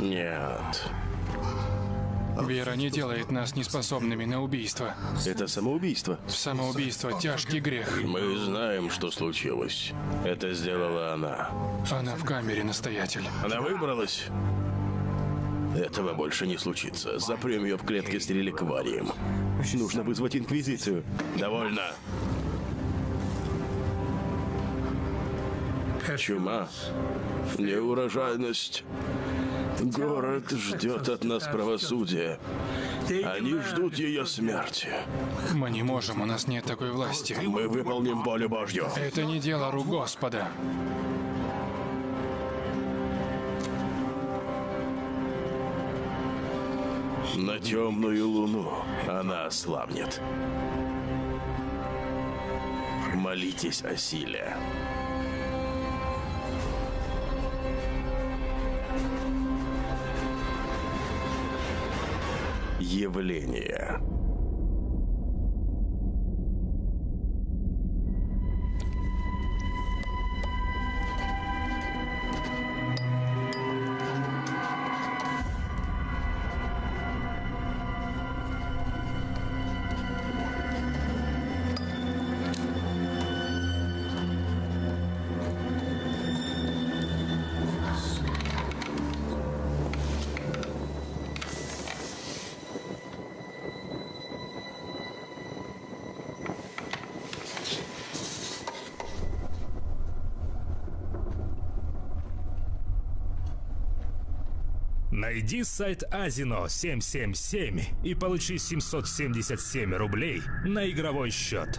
Нет. Вера не делает нас неспособными на убийство. Это самоубийство. Самоубийство – тяжкий грех. Мы знаем, что случилось. Это сделала она. Она в камере, настоятель. Она выбралась. Этого больше не случится. Запрем ее в клетке с реликварием. Нужно вызвать Инквизицию. Довольно. Чума. Неурожайность. Город ждет от нас правосудия. Они ждут ее смерти. Мы не можем, у нас нет такой власти. Мы выполним волю Божью. Это не дело рук Господа. На темную луну она ослабнет. Молитесь о силе. Явление. Найди сайт Азино 777 и получи 777 рублей на игровой счет.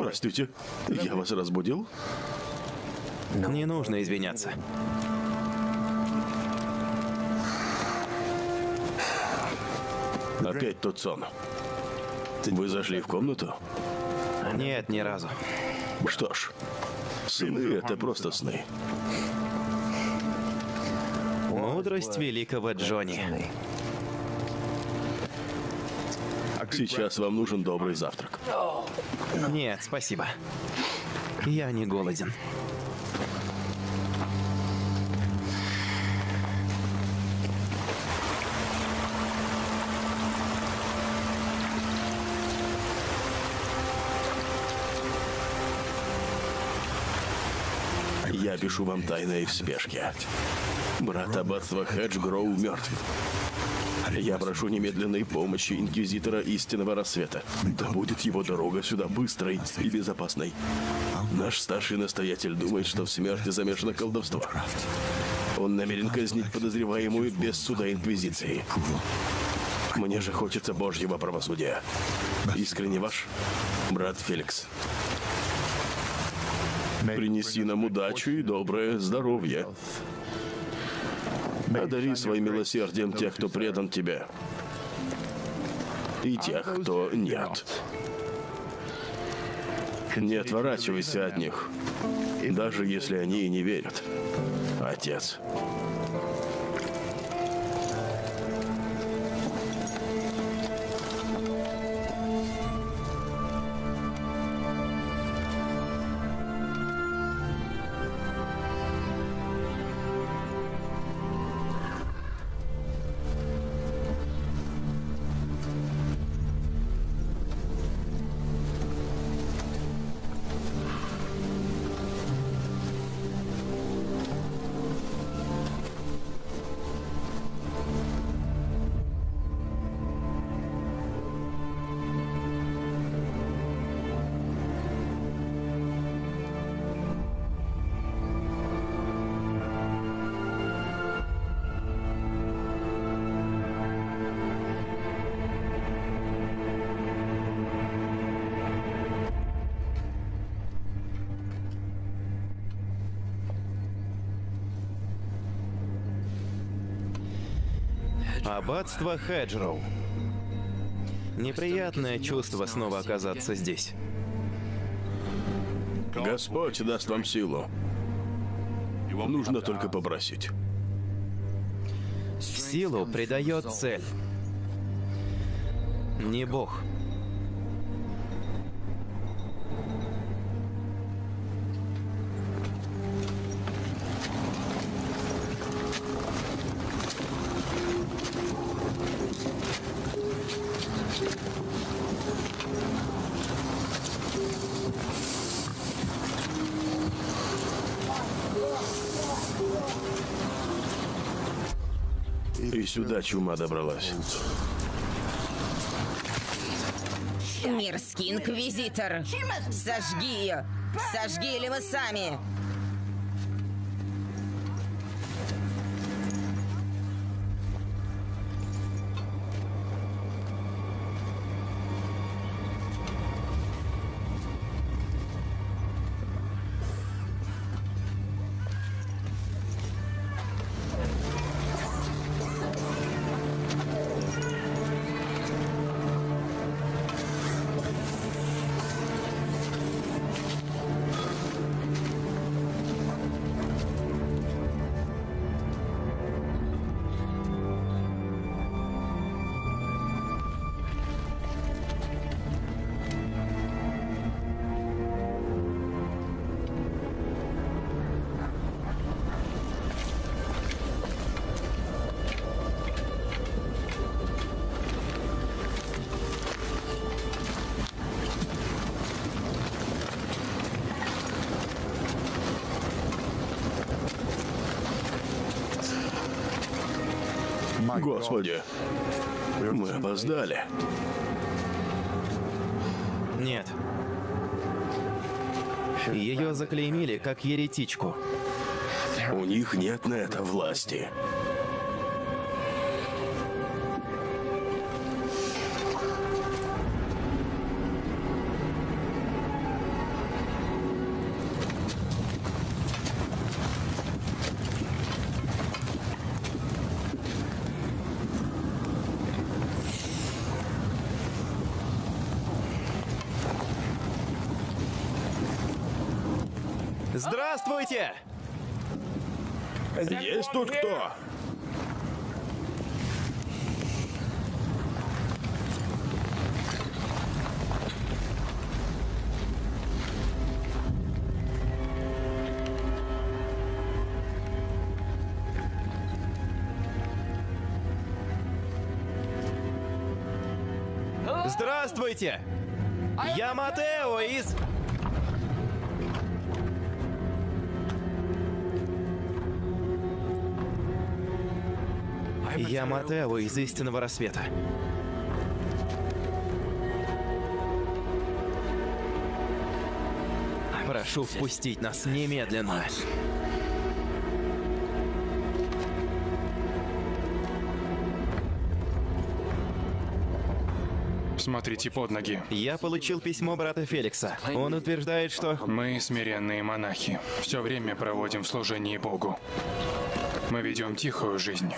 Простите, я вас разбудил? Не нужно извиняться. Опять тот сон. Вы зашли в комнату? Нет, ни разу. Что ж, сны — это просто сны. Мудрость великого Джонни. Сейчас вам нужен добрый завтрак. Нет, спасибо. Я не голоден. Я пишу вам тайное в спешке. Брат аббатства Хеджгроу мертв. Я прошу немедленной помощи Инквизитора Истинного Рассвета. Да будет его дорога сюда быстрой и безопасной. Наш старший настоятель думает, что в смерти замешано колдовство. Он намерен казнить подозреваемую без суда Инквизиции. Мне же хочется Божьего правосудия. Искренне ваш, брат Феликс. Принеси нам удачу и доброе здоровье. Одари своим милосердием тех, кто предан тебе. И тех, кто нет. Не отворачивайся от них, даже если они и не верят. Отец. Аббатство Хеджроу. Неприятное чувство снова оказаться здесь. Господь даст вам силу. Нужно только попросить. Силу придает цель. Не Бог. И сюда чума добралась. Мерзкий инквизитор! Сожги ее! Сожги или мы сами! Господи, мы опоздали. Нет. Ее заклеймили как еретичку. У них нет на это власти. Я Матео из Истинного Рассвета. Прошу впустить нас немедленно. Смотрите под ноги. Я получил письмо брата Феликса. Он утверждает, что... Мы смиренные монахи. Все время проводим в служении Богу. Мы ведем тихую жизнь.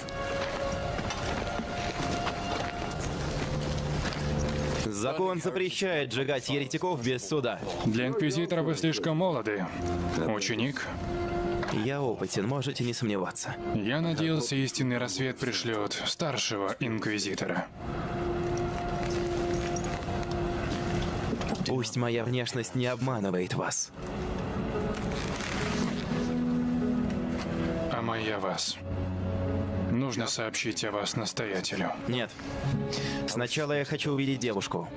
Закон запрещает сжигать еретиков без суда. Для инквизитора вы слишком молоды. Ученик, Я опытен, можете не сомневаться. я надеялся, истинный рассвет пришлет старшего инквизитора. Пусть моя внешность не обманывает вас. А моя вас. Нужно сообщить о вас настоятелю. Нет. Сначала я хочу увидеть девушку.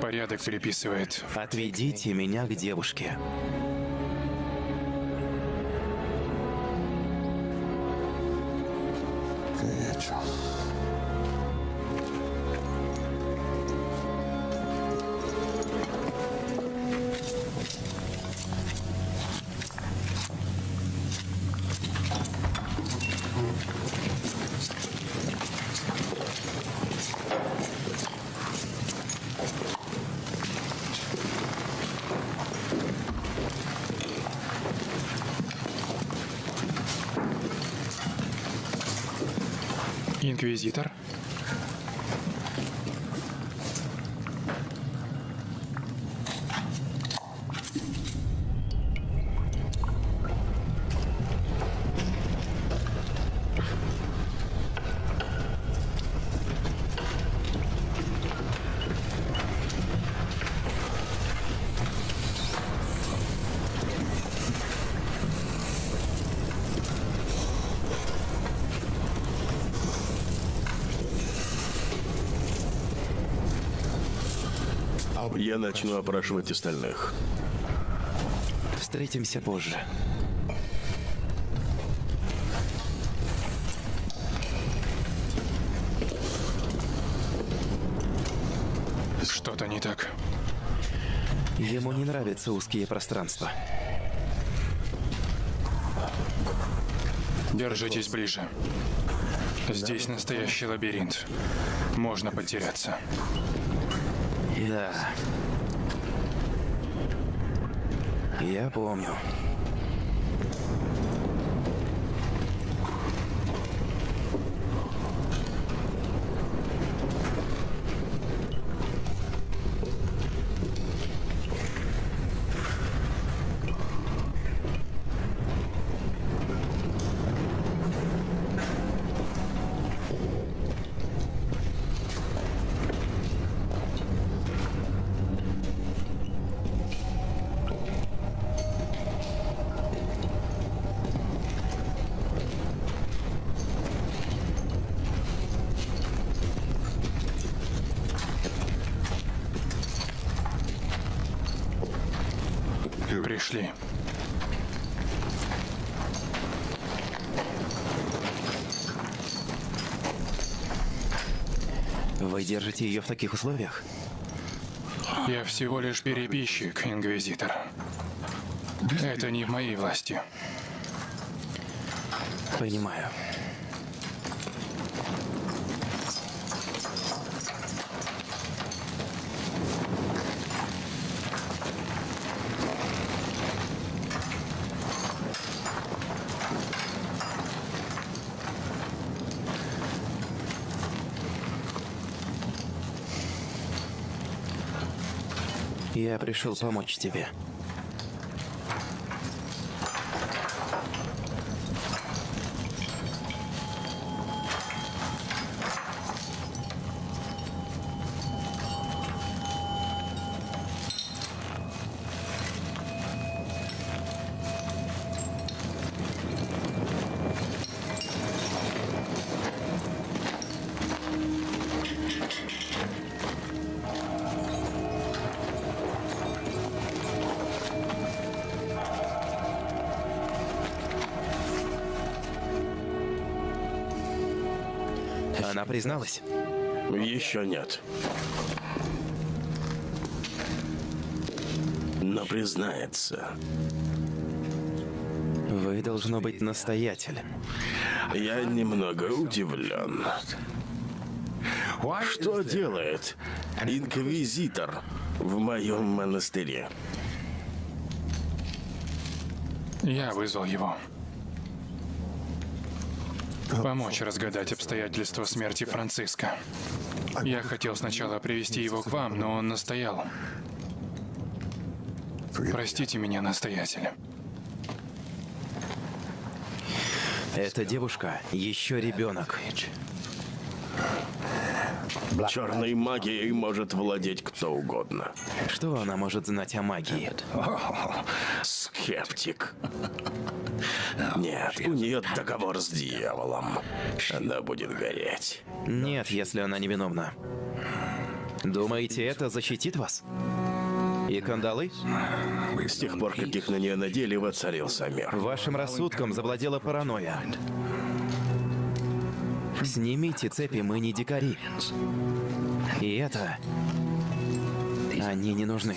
Порядок приписывает. Отведите меня к девушке. Инквизитор? Я начну опрашивать остальных. Встретимся позже. Что-то не так. Ему не нравятся узкие пространства. Держитесь ближе. Здесь настоящий лабиринт. Можно потеряться. Да. Я помню. Вы держите ее в таких условиях? Я всего лишь перебежчик, Инквизитор. Это не в моей власти. Понимаю. Я пришел помочь тебе. Призналась? Еще нет. Но признается. Вы должно быть настоятель. Я немного удивлен. Что делает инквизитор в моем монастыре? Я вызвал его. Помочь разгадать обстоятельства смерти Франциска. Я хотел сначала привести его к вам, но он настоял. Простите меня, настоятель. Эта девушка еще ребенок. Черной магией может владеть кто угодно. Что она может знать о магии? Скептик. Нет, у нее договор с дьяволом. Она будет гореть. Нет, если она невиновна. Думаете, это защитит вас? И кандалы? С тех пор, как их на нее надели, воцарился мир. Вашим рассудком завладела паранойя. Снимите цепи, мы не дикари. И это... Они не нужны.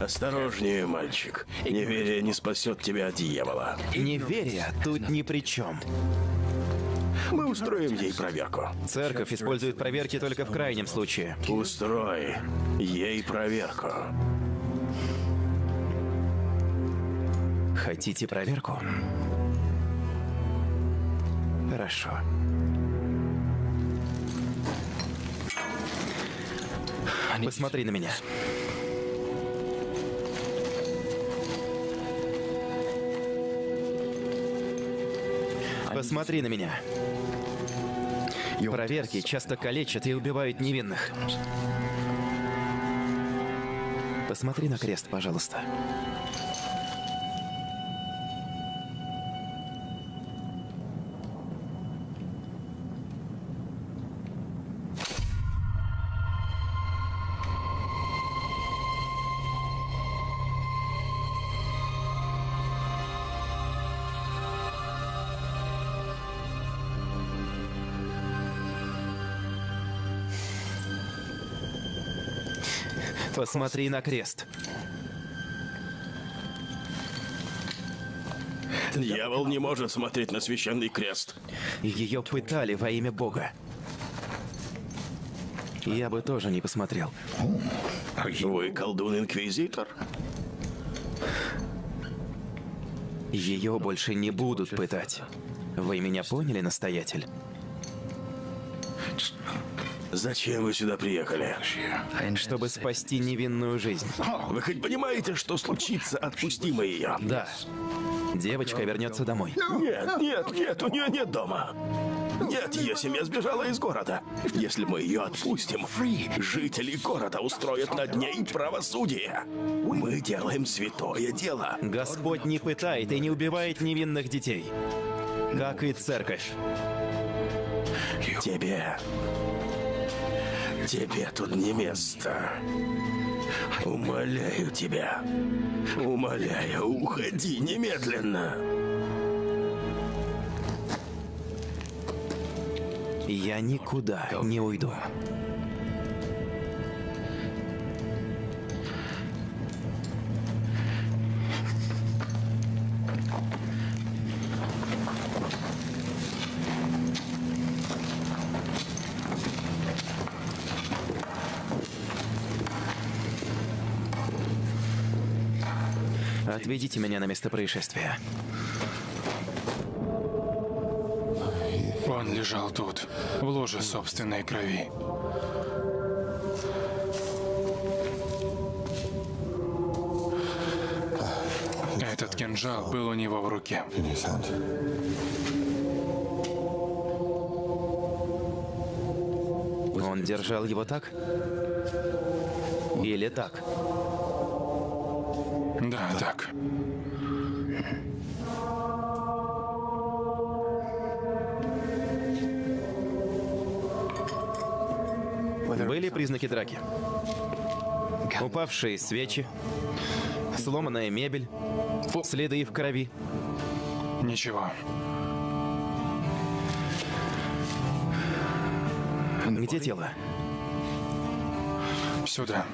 Осторожнее, мальчик. Неверие не спасет тебя от дьявола. Неверие тут ни при чем. Мы устроим ей проверку. Церковь использует проверки только в крайнем случае. Устрой ей проверку. Хотите проверку? Хорошо. Посмотри на меня. Посмотри на меня. Проверки часто калечат и убивают невинных. Посмотри на крест, пожалуйста. Посмотри на крест. Дьявол не может смотреть на священный крест. Ее пытали во имя Бога. Я бы тоже не посмотрел. Вы колдун-инквизитор? Ее больше не будут пытать. Вы меня поняли, настоятель? Зачем вы сюда приехали? Чтобы спасти невинную жизнь. Вы хоть понимаете, что случится, отпустим мы ее? Да. Девочка вернется домой. Нет, нет, нет, у нее нет дома. Нет, ее семья сбежала из города. Если мы ее отпустим, жители города устроят над ней правосудие. Мы делаем святое дело. Господь не пытает и не убивает невинных детей. Как и церковь. Тебе... Тебе тут не место. Умоляю тебя. Умоляю, уходи немедленно. Я никуда не уйду. Отведите меня на место происшествия. Он лежал тут, в ложе собственной крови. Этот кинжал был у него в руке. Он держал его так? Или так? Да, так. Были признаки драки? Упавшие свечи, сломанная мебель, следы в крови. Ничего. Где тело? Сюда.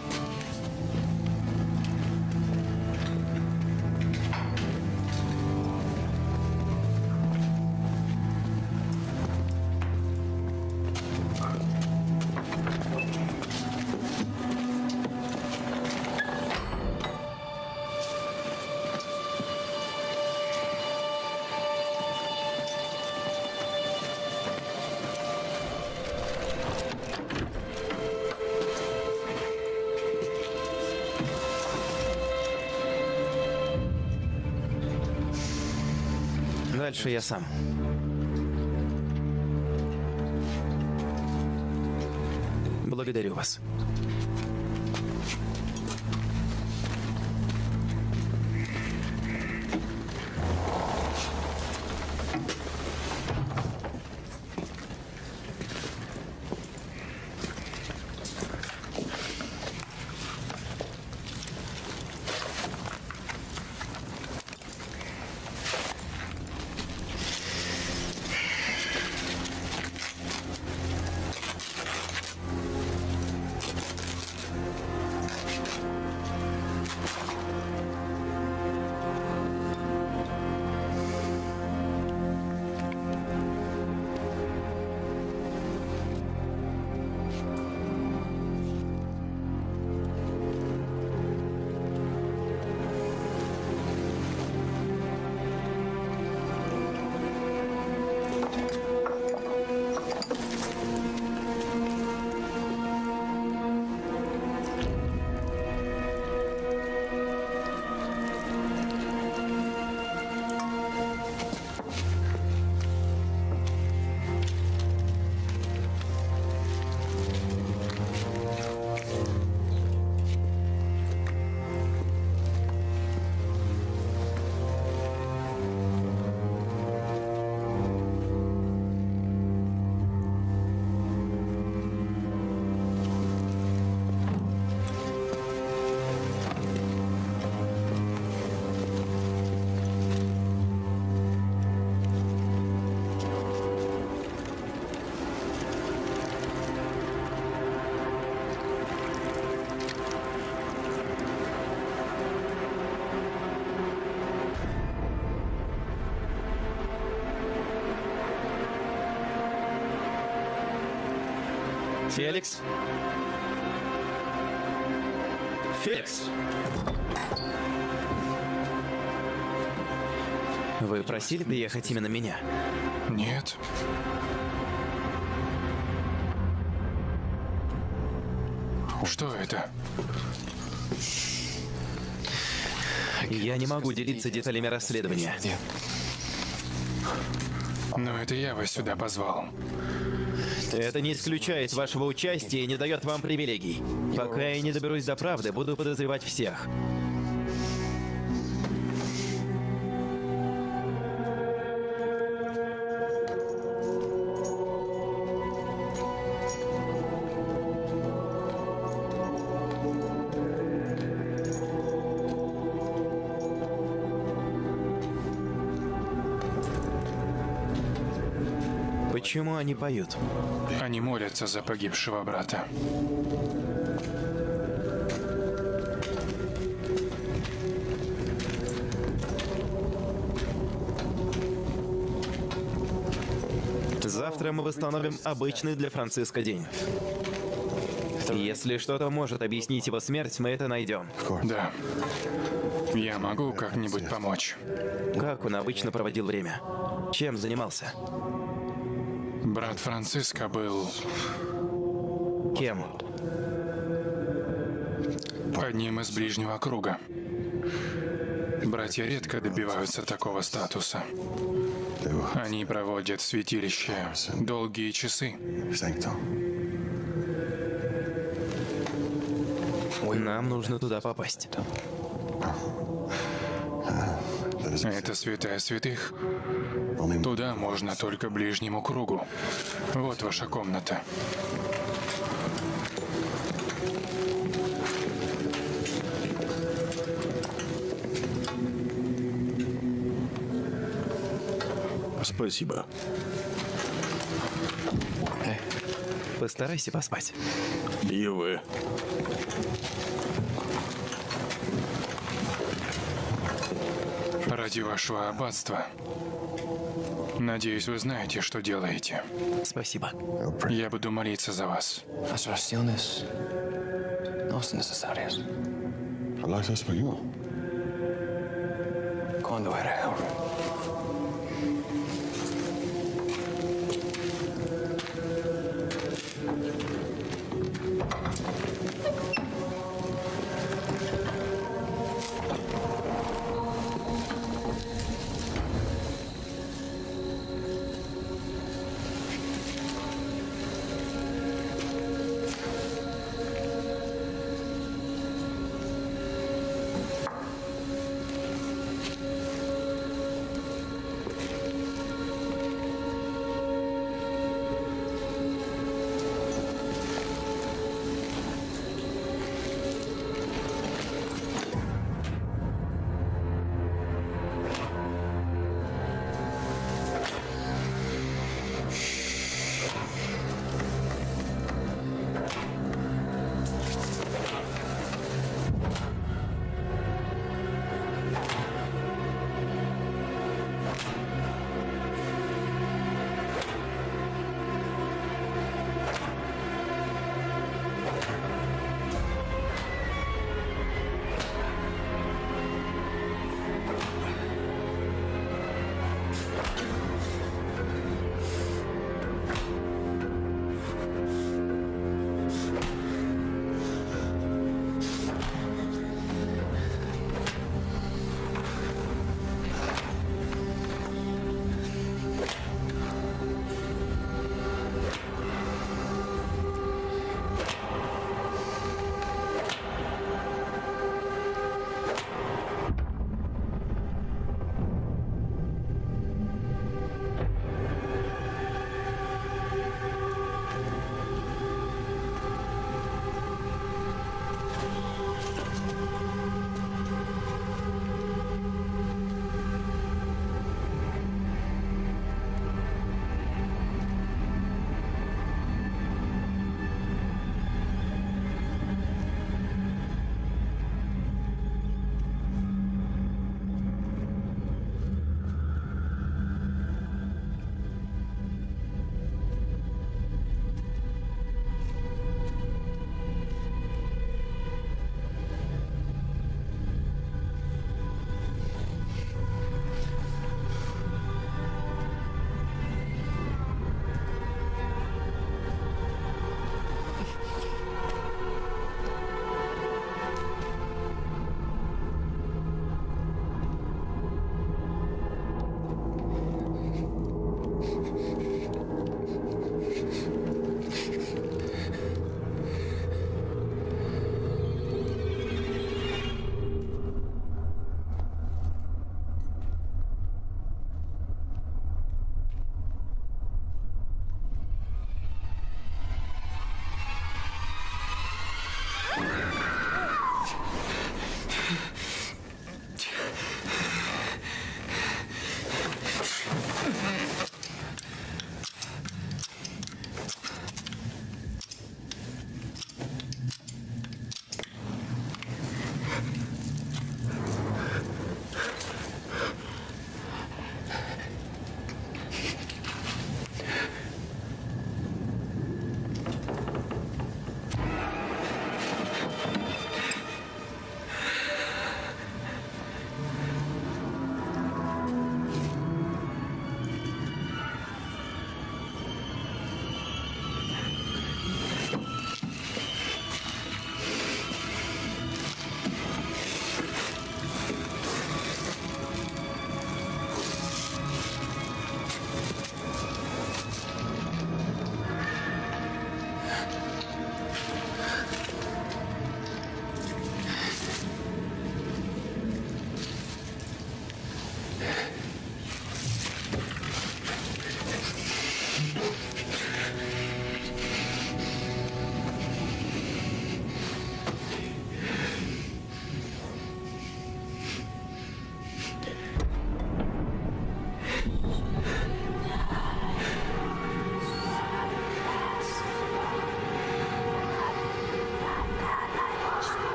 Дальше я сам. Благодарю вас. Феликс? Феликс! Вы просили приехать именно меня? Нет. Что это? Я не могу делиться деталями расследования. Но это я вас сюда позвал. Это не исключает вашего участия и не дает вам привилегий. Пока я не доберусь до правды, буду подозревать всех. Почему они поют? Они молятся за погибшего брата. Завтра мы восстановим обычный для Франциска день. Если что-то может объяснить его смерть, мы это найдем. Да. Я могу как-нибудь помочь. Как он обычно проводил время? Чем занимался? Брат Франциска был Кем? одним из ближнего круга. Братья редко добиваются такого статуса. Они проводят в святилище долгие часы. Нам нужно туда попасть. Это святая святых. Туда можно только ближнему кругу. Вот ваша комната. Спасибо. Постарайся поспать. И вы. Ради вашего аббатства. Надеюсь, вы знаете, что делаете. Спасибо. Я буду молиться за вас. Las oraciones no son necesarias. Hablas español.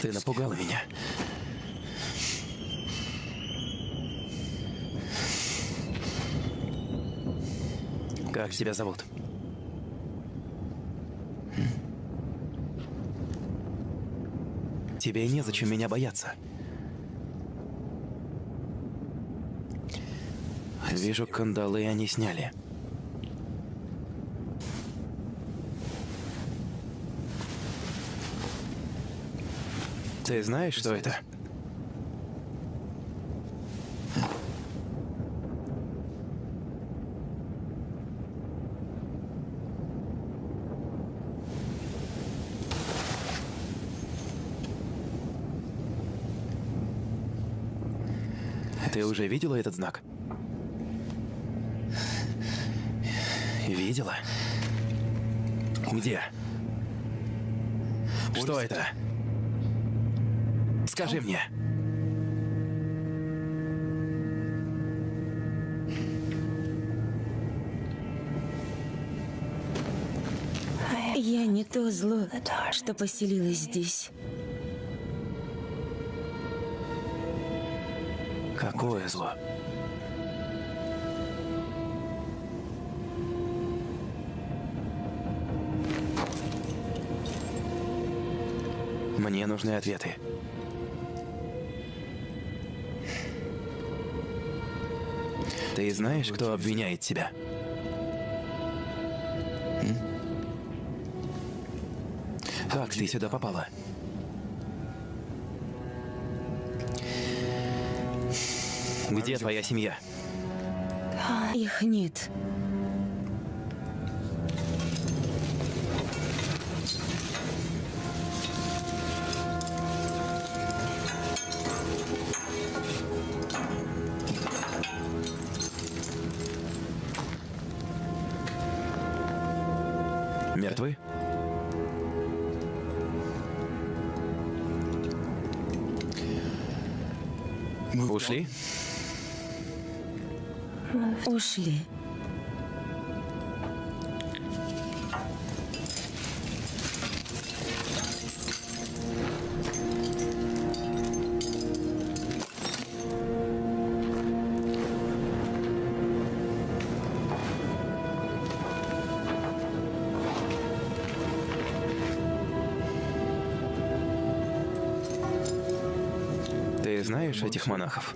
Ты напугала меня. Как тебя зовут? Тебе незачем меня бояться. Вижу, кандалы они сняли. Ты знаешь, что это? Ты уже видела этот знак? Видела? Где? Что это? Скажи мне. Я не то зло, что поселилось здесь. Какое зло? Мне нужны ответы. Ты знаешь, кто обвиняет тебя? Как ты сюда попала? Где твоя семья? Их нет. Знаешь этих монахов?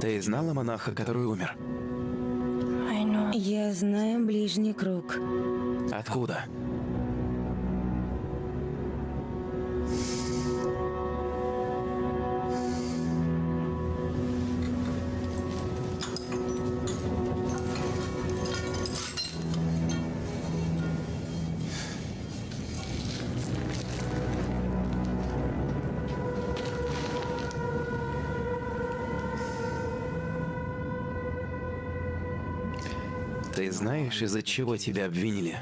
Ты знала монаха, который умер? Ты знаешь, из-за чего тебя обвинили?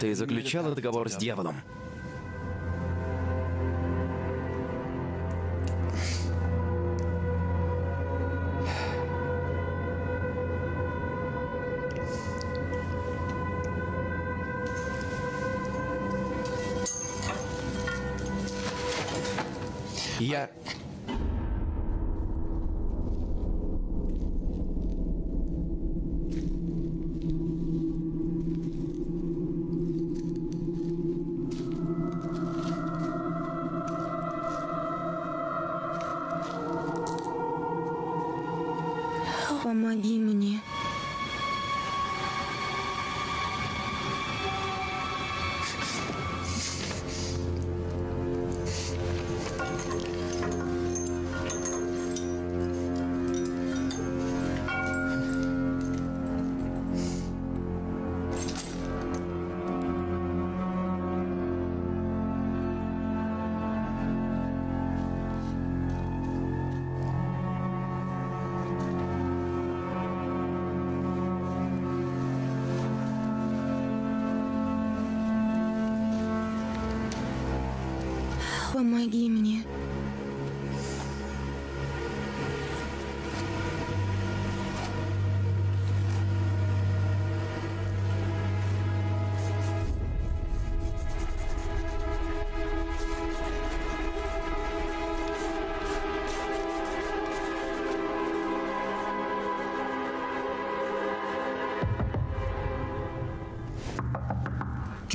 Ты заключала договор с дьяволом.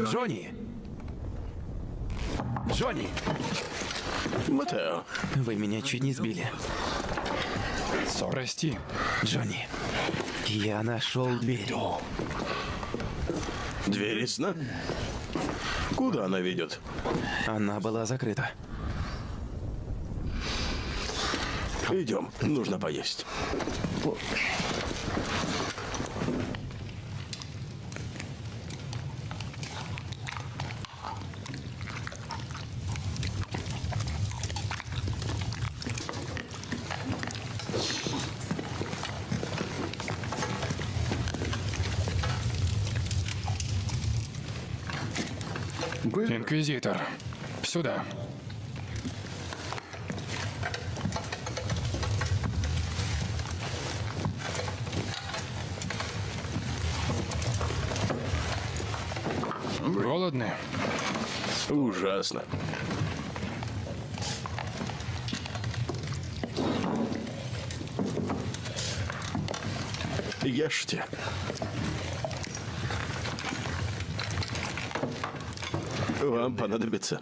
Джонни! Джонни! Матео, Вы меня чуть не сбили. Прости. Джонни, я нашел дверь. дверь ясна? Куда она ведет? Она была закрыта. Идем, нужно поесть. Инквизитор. Сюда. Голодны? Ужасно. Ешьте. Вам понадобится.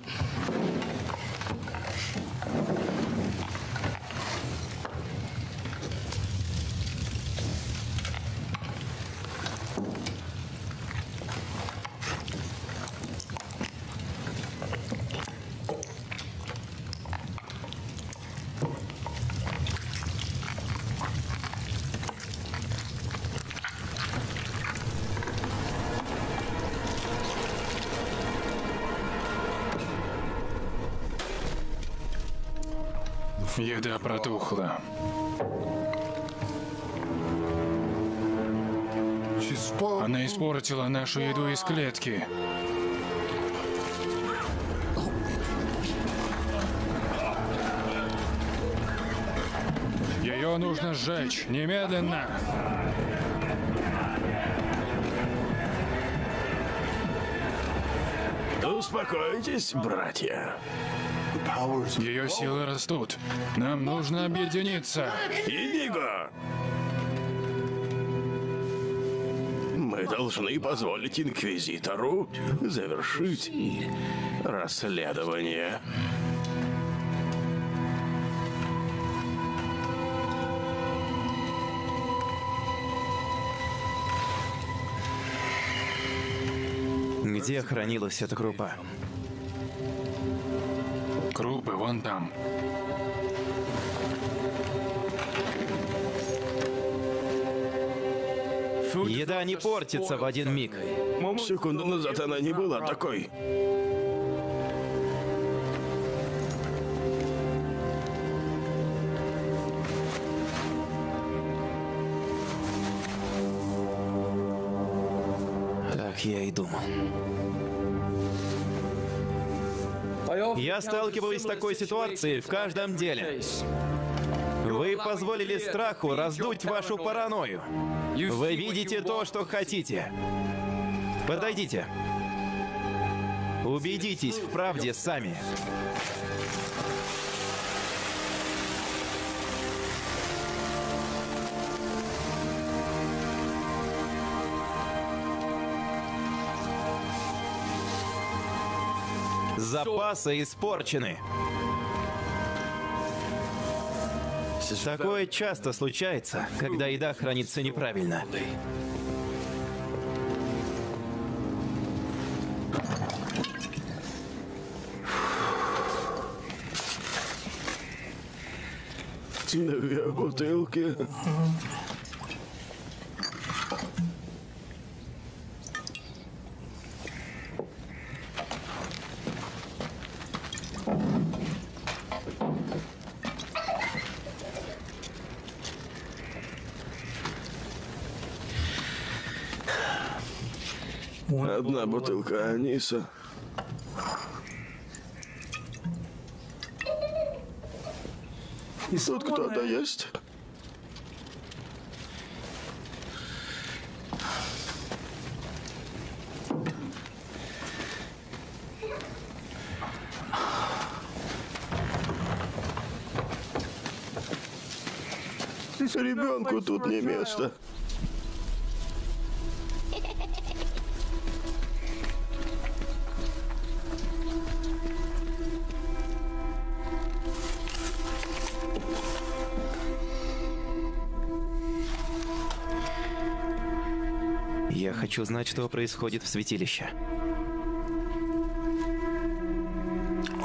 Еда протухла. Она испортила нашу еду из клетки. Ее нужно сжечь немедленно. Успокойтесь, братья. Ее силы растут. Нам нужно объединиться. Индиго! Мы должны позволить Инквизитору завершить расследование. Где хранилась эта крупа? Вон там. Еда не портится в один миг. Секунду назад она не была такой. Так я и думал. Я сталкиваюсь с такой ситуацией в каждом деле. Вы позволили страху раздуть вашу паранойю. Вы видите то, что хотите. Подойдите. Убедитесь в правде сами. Запасы испорчены. Такое часто случается, когда еда хранится неправильно. Бутылки. нужна бутылка аниса. Тут кто-то есть? Ребенку тут не место. Я хочу знать, что происходит в святилище.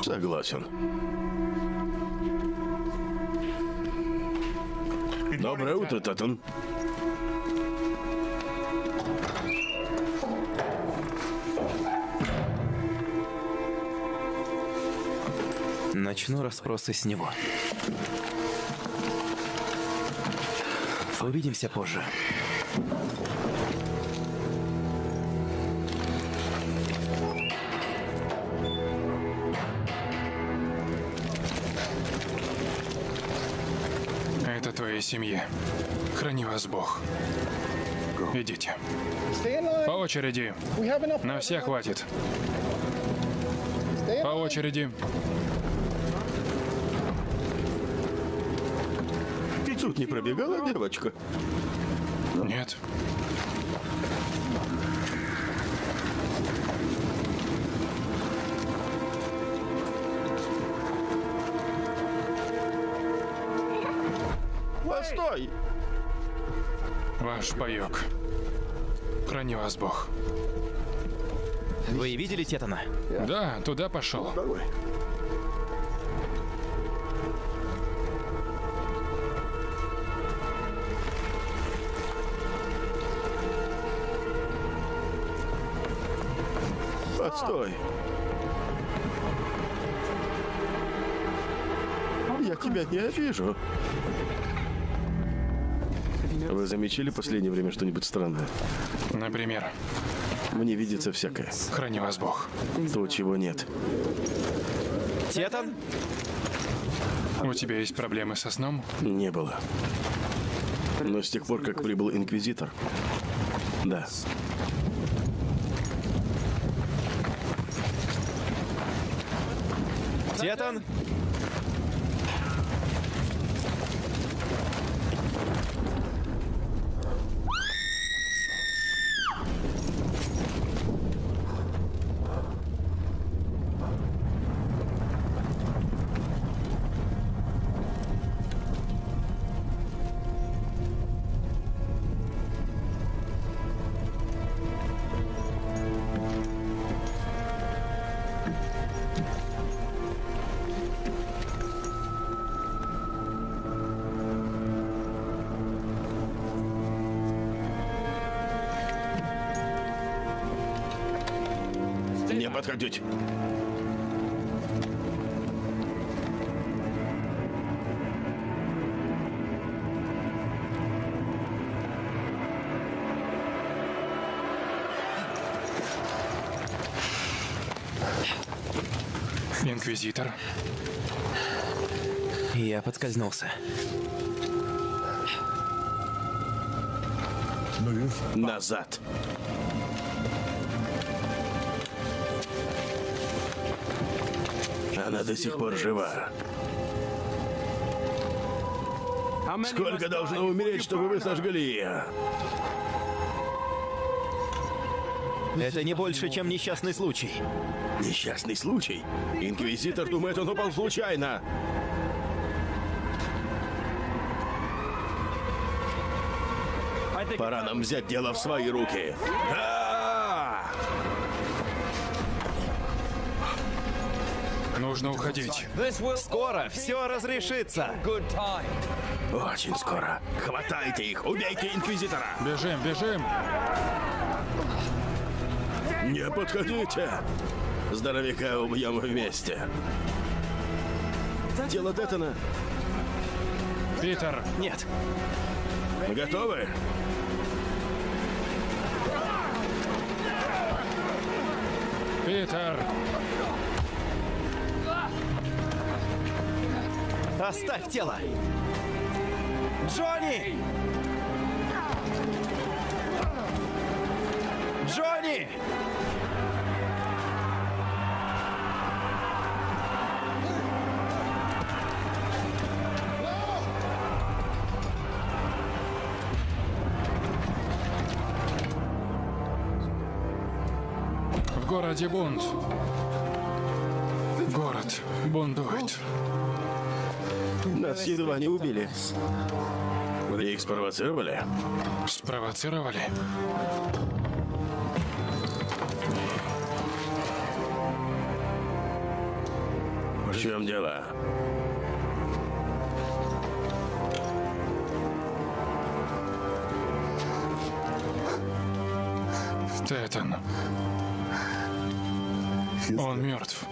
Согласен. Доброе утро, Татан. Начну расспросы с него. Увидимся позже. Это твоей семье. Храни вас Бог. Идите. По очереди. На всех хватит. По очереди. Тут не пробегала девочка? Нет. Постой! Ваш паёк. Храни вас Бог. Вы видели Тетана? Да, туда пошел. Постой. Я тебя не обижу. Замечали в последнее время что-нибудь странное? Например, Мне видится всякое. храни вас Бог. То, чего нет. Тетан? У тебя есть проблемы со сном? Не было. Но с тех пор, как прибыл Инквизитор. Да. Тетан? Инквизитор. Я подскользнулся. Назад. Она до сих пор жива. Сколько должно умереть, чтобы вы сожгли ее? Это не больше, чем несчастный случай. Несчастный случай. Инквизитор думает, он упал случайно. Пора нам взять дело в свои руки. Да! Нужно уходить. Скоро все разрешится. Очень скоро. Хватайте их, убейте Инквизитора. Бежим, бежим. Не подходите. Здоровяка убьем вместе. Дело Детона. Питер, Нет. Готовы? Питер. Оставь тело! Джонни! Джонни! Городе бунт. Город бунтует. Нас едва не убили. Их спровоцировали? Спровоцировали? В чем дело? Он мертв.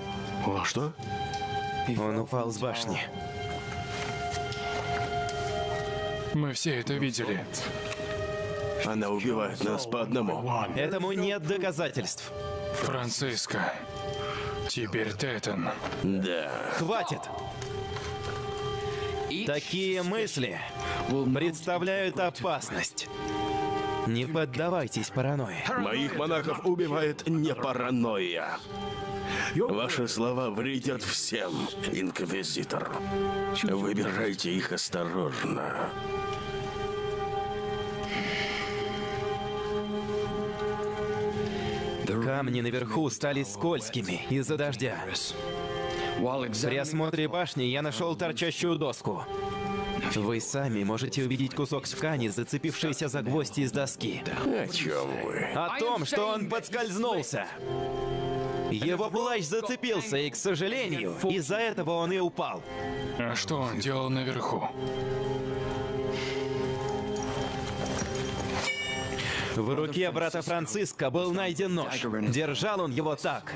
О, что? Он упал с башни. Мы все это видели. Она убивает нас по одному. Этому нет доказательств. Франциско. Теперь Тетан. Да. Хватит! Такие мысли представляют опасность. Не поддавайтесь паранойи. Моих монахов убивает не паранойя. Ваши слова вредят всем, инквизитор. Выбирайте их осторожно. Камни наверху стали скользкими из-за дождя. При осмотре башни я нашел торчащую доску. Вы сами можете увидеть кусок ткани, зацепившийся за гвоздь из доски. О чем вы? О том, что он подскользнулся. Его плащ зацепился, и, к сожалению, из-за этого он и упал. А что он делал наверху? В руке брата Франциска был найден нож. Держал он его так.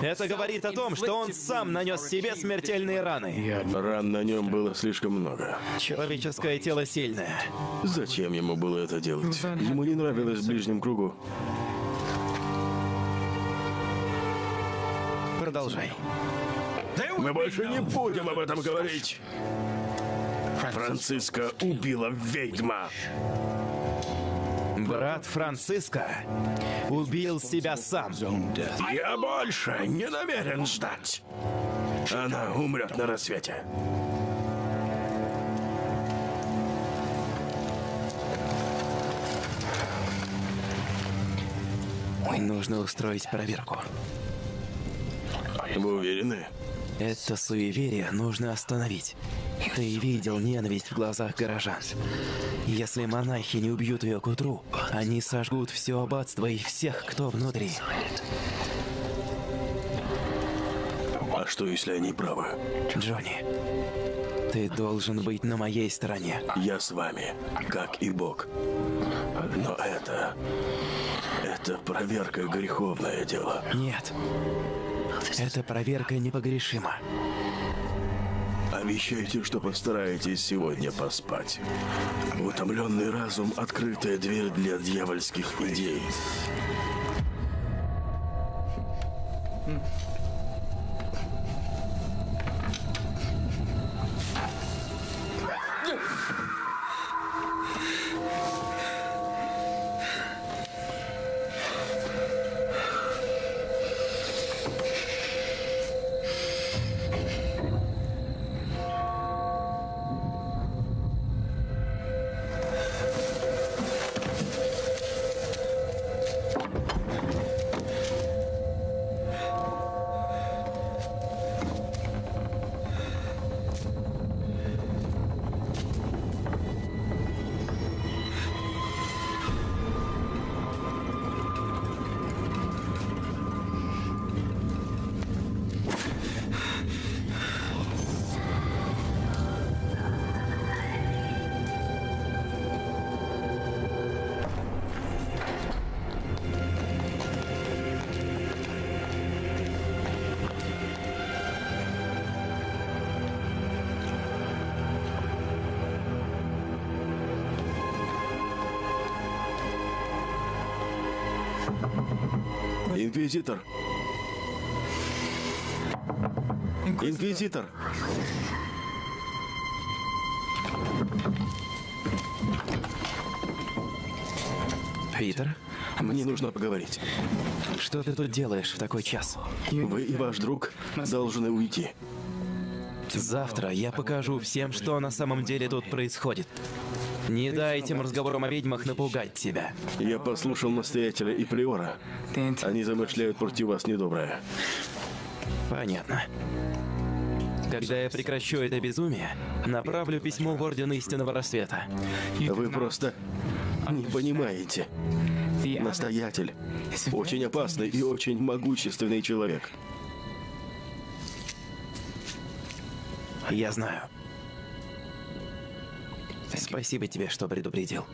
Это говорит о том, что он сам нанес себе смертельные раны. Ран на нем было слишком много. Человеческое тело сильное. Зачем ему было это делать? Ему не нравилось в ближнем кругу. Продолжай. Мы больше не будем об этом говорить. Франциска убила ведьма. Брат Франциска убил себя сам. Я больше не намерен ждать. Она умрет на рассвете. Нужно устроить проверку. Вы уверены? Это суеверие нужно остановить. Ты видел ненависть в глазах горожан. Если монахи не убьют ее к утру, они сожгут все аббатство и всех, кто внутри. А что, если они правы? Джонни, ты должен быть на моей стороне. Я с вами, как и Бог. Но это... Это проверка греховное дело. Нет. Эта проверка непогрешима. Обещайте, что постараетесь сегодня поспать. Утомленный разум — открытая дверь для дьявольских идей. Инквизитор. Инквизитор. Питер, Мне нужно поговорить. что ты тут делаешь в такой час? Вы и ваш друг должны уйти. Завтра я покажу всем, что на самом деле тут происходит. Не дай этим разговорам о ведьмах напугать тебя. Я послушал настоятеля и приора. Они замышляют против вас недоброе. Понятно. Когда я прекращу это безумие, направлю письмо в Орден Истинного Рассвета. Вы просто не понимаете. Настоятель очень опасный и очень могущественный человек. Я знаю. Спасибо тебе, что предупредил.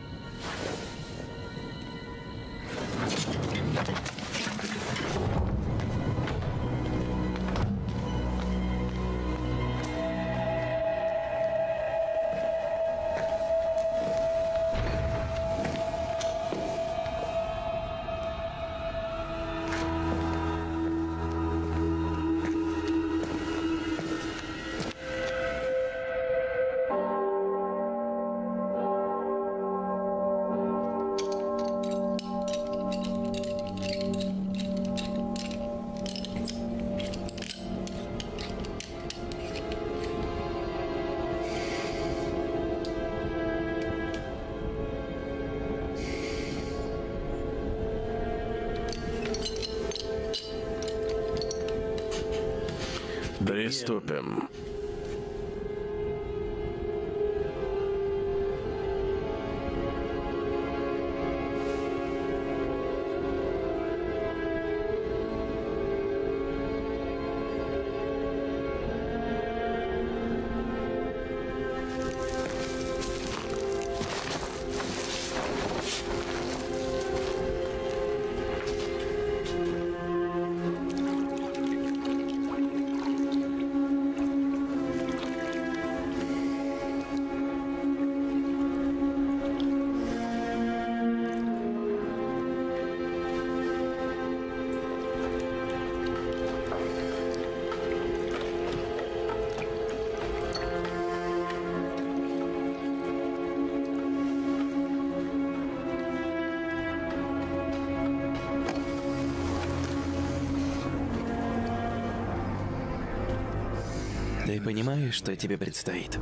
Понимаешь, что тебе предстоит?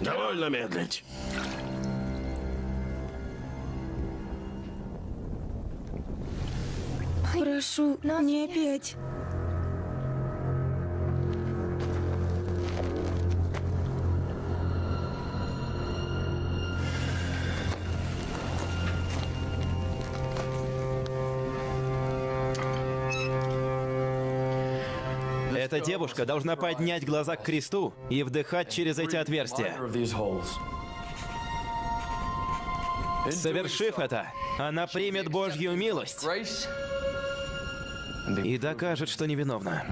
Довольно медлить. Прошу, не опять. Девушка должна поднять глаза к кресту и вдыхать через эти отверстия. Совершив это, она примет Божью милость и докажет, что невиновна.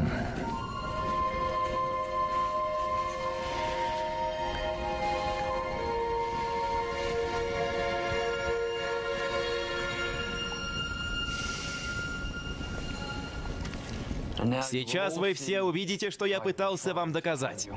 Сейчас вы все увидите, что я пытался вам доказать.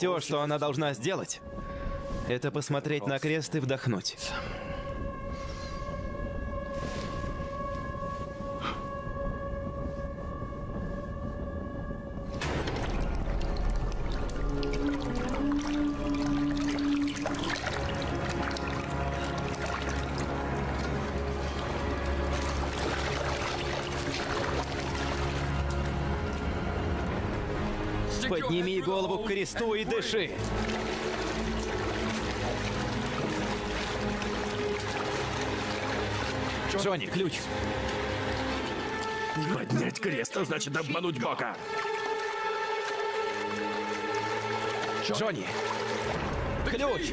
Все, что она должна сделать, это посмотреть на крест и вдохнуть. Кресту и дыши. Джонни, ключ. Поднять крест, а значит обмануть Бога. Джонни. Ключ.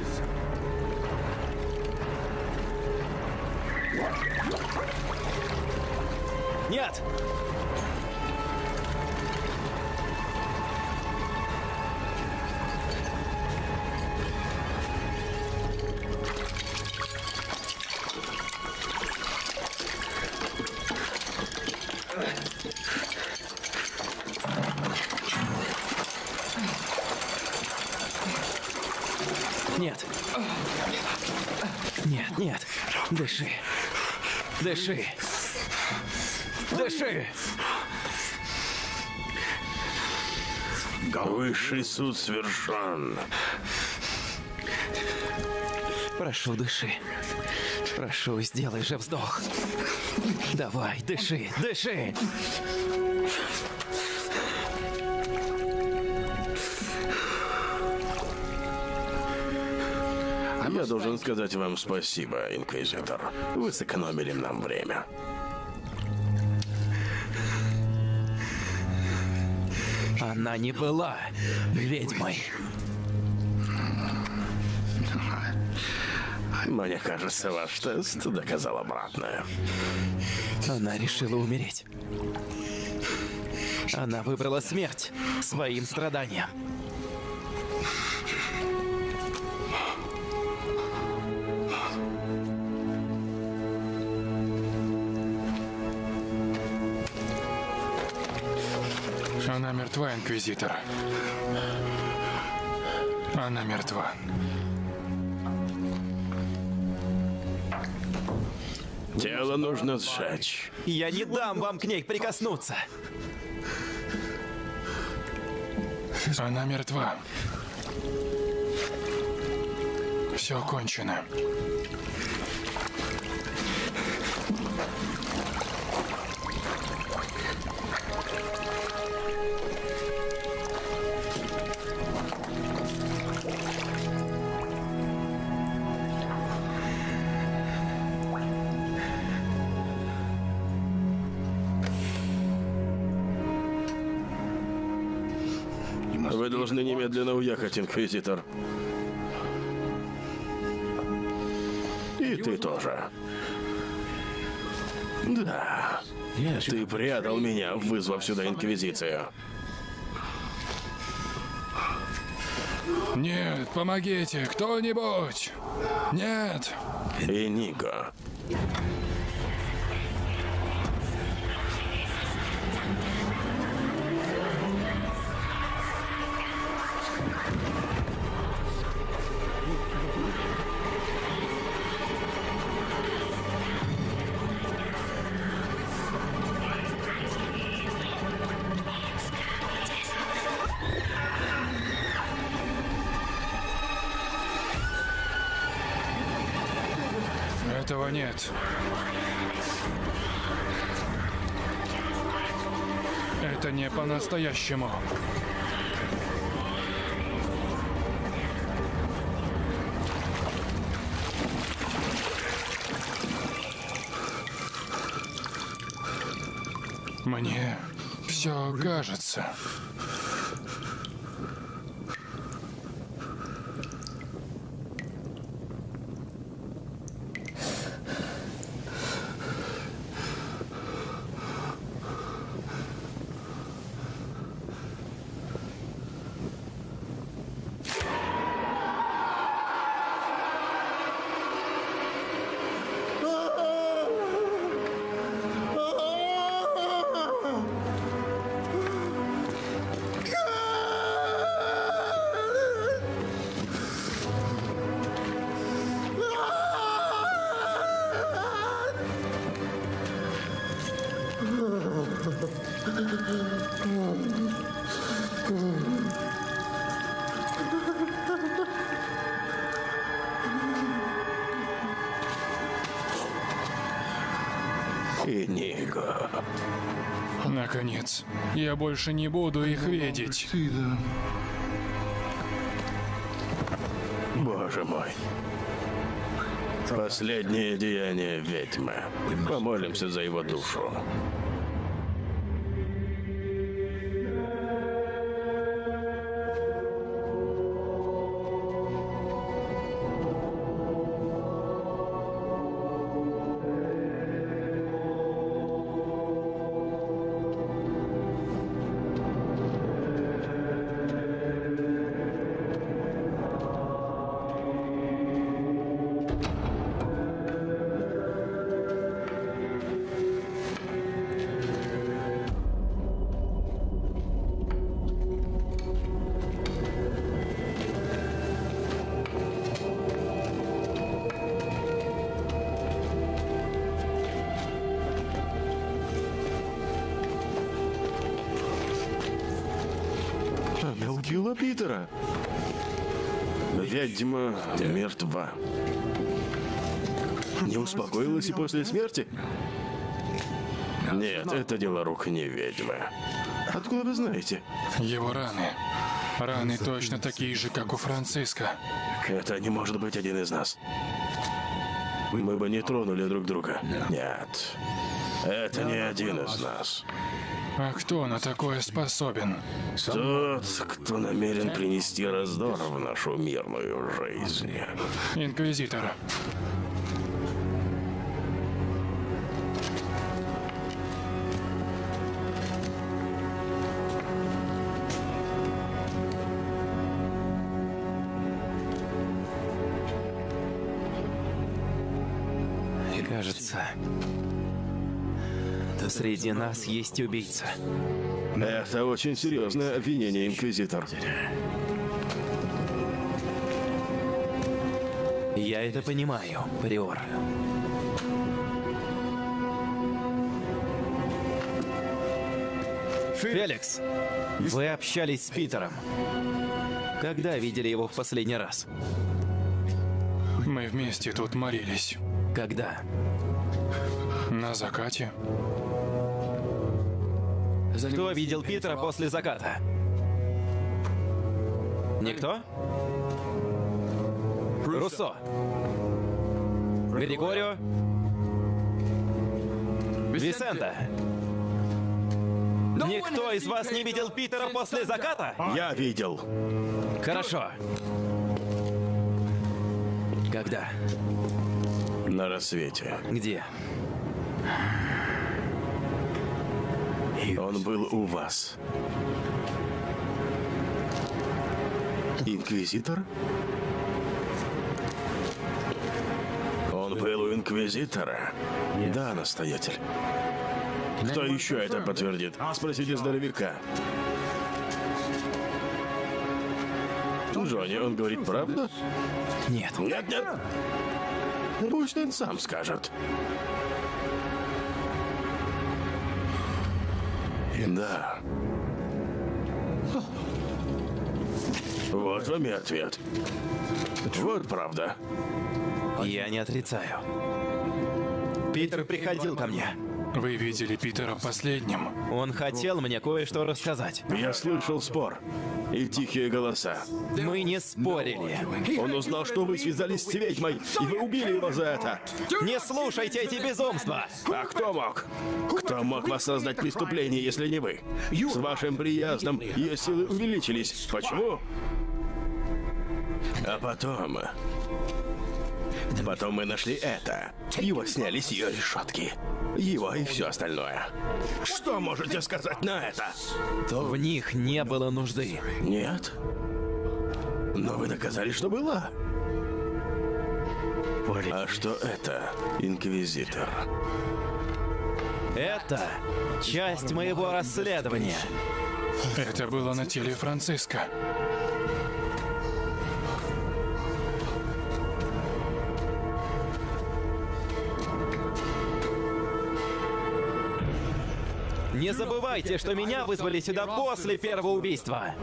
Нет. Дыши. Дыши. Высший суд совершен. Прошу, дыши. Прошу, сделай же вздох. Давай, дыши, дыши. Должен сказать вам спасибо, Инквизитор. Вы сэкономили нам время. Она не была ведьмой. Мне кажется, ваш тест доказал обратное. Она решила умереть. Она выбрала смерть своим страданием. Инквизитор. Она мертва. Тело нужно сжечь. Я не дам вам к ней прикоснуться. Она мертва. Все кончено. Уехать, Инквизитор. И ты тоже. Да. Ты предал меня, вызвав сюда Инквизицию. Нет, помогите, кто-нибудь! Нет! И по-настоящему. Мне все кажется. Наконец, я больше не буду их видеть. Боже мой. Последнее деяние ведьмы. Помолимся за его душу. Убила Питера. Ведьма мертва. Не успокоилась и после смерти? Нет, это дело рук не ведьмы. Откуда вы знаете? Его раны. Раны точно такие же, как у Франциска. Это не может быть один из нас. Мы бы не тронули друг друга. Нет. Это не один из нас. А кто на такое способен? Тот, кто намерен принести раздор в нашу мирную жизнь. Инквизитор. Среди нас есть убийца. Это очень серьезное обвинение, Инквизитор. Я это понимаю, Приор. Феликс, вы общались с Питером. Когда видели его в последний раз? Мы вместе тут молились. Когда? На закате. Кто видел Питера после заката? Никто? Руссо? Григорио? Висента? Никто из вас не видел Питера после заката? Я видел. Хорошо. Когда? На рассвете. Где? Он был у вас. Инквизитор? Он был у Инквизитора? Да, настоятель. Кто еще это подтвердит? Спросите здоровяка. Джонни, он говорит правду? Нет. Нет, нет. Пусть он сам скажет. Да. Вот вам и ответ. Вот правда. Я не отрицаю. Питер приходил ко мне. Вы видели Питера последним. Он хотел мне кое-что рассказать. Я слышал спор и тихие голоса. Мы не спорили. Он узнал, что вы связались с ведьмой, и вы убили его за это. Не слушайте эти безумства! А кто мог? Кто мог воссоздать преступление, если не вы? С вашим приездом ее силы увеличились. Почему? А потом... Потом мы нашли это. Его сняли с ее решетки. Его и все остальное. Что можете сказать на это? В них не было нужды. Нет. Но вы доказали, что была. А что это, Инквизитор? Это часть моего расследования. Это было на теле Франциска. Не забывайте, что меня вызвали сюда после первого убийства.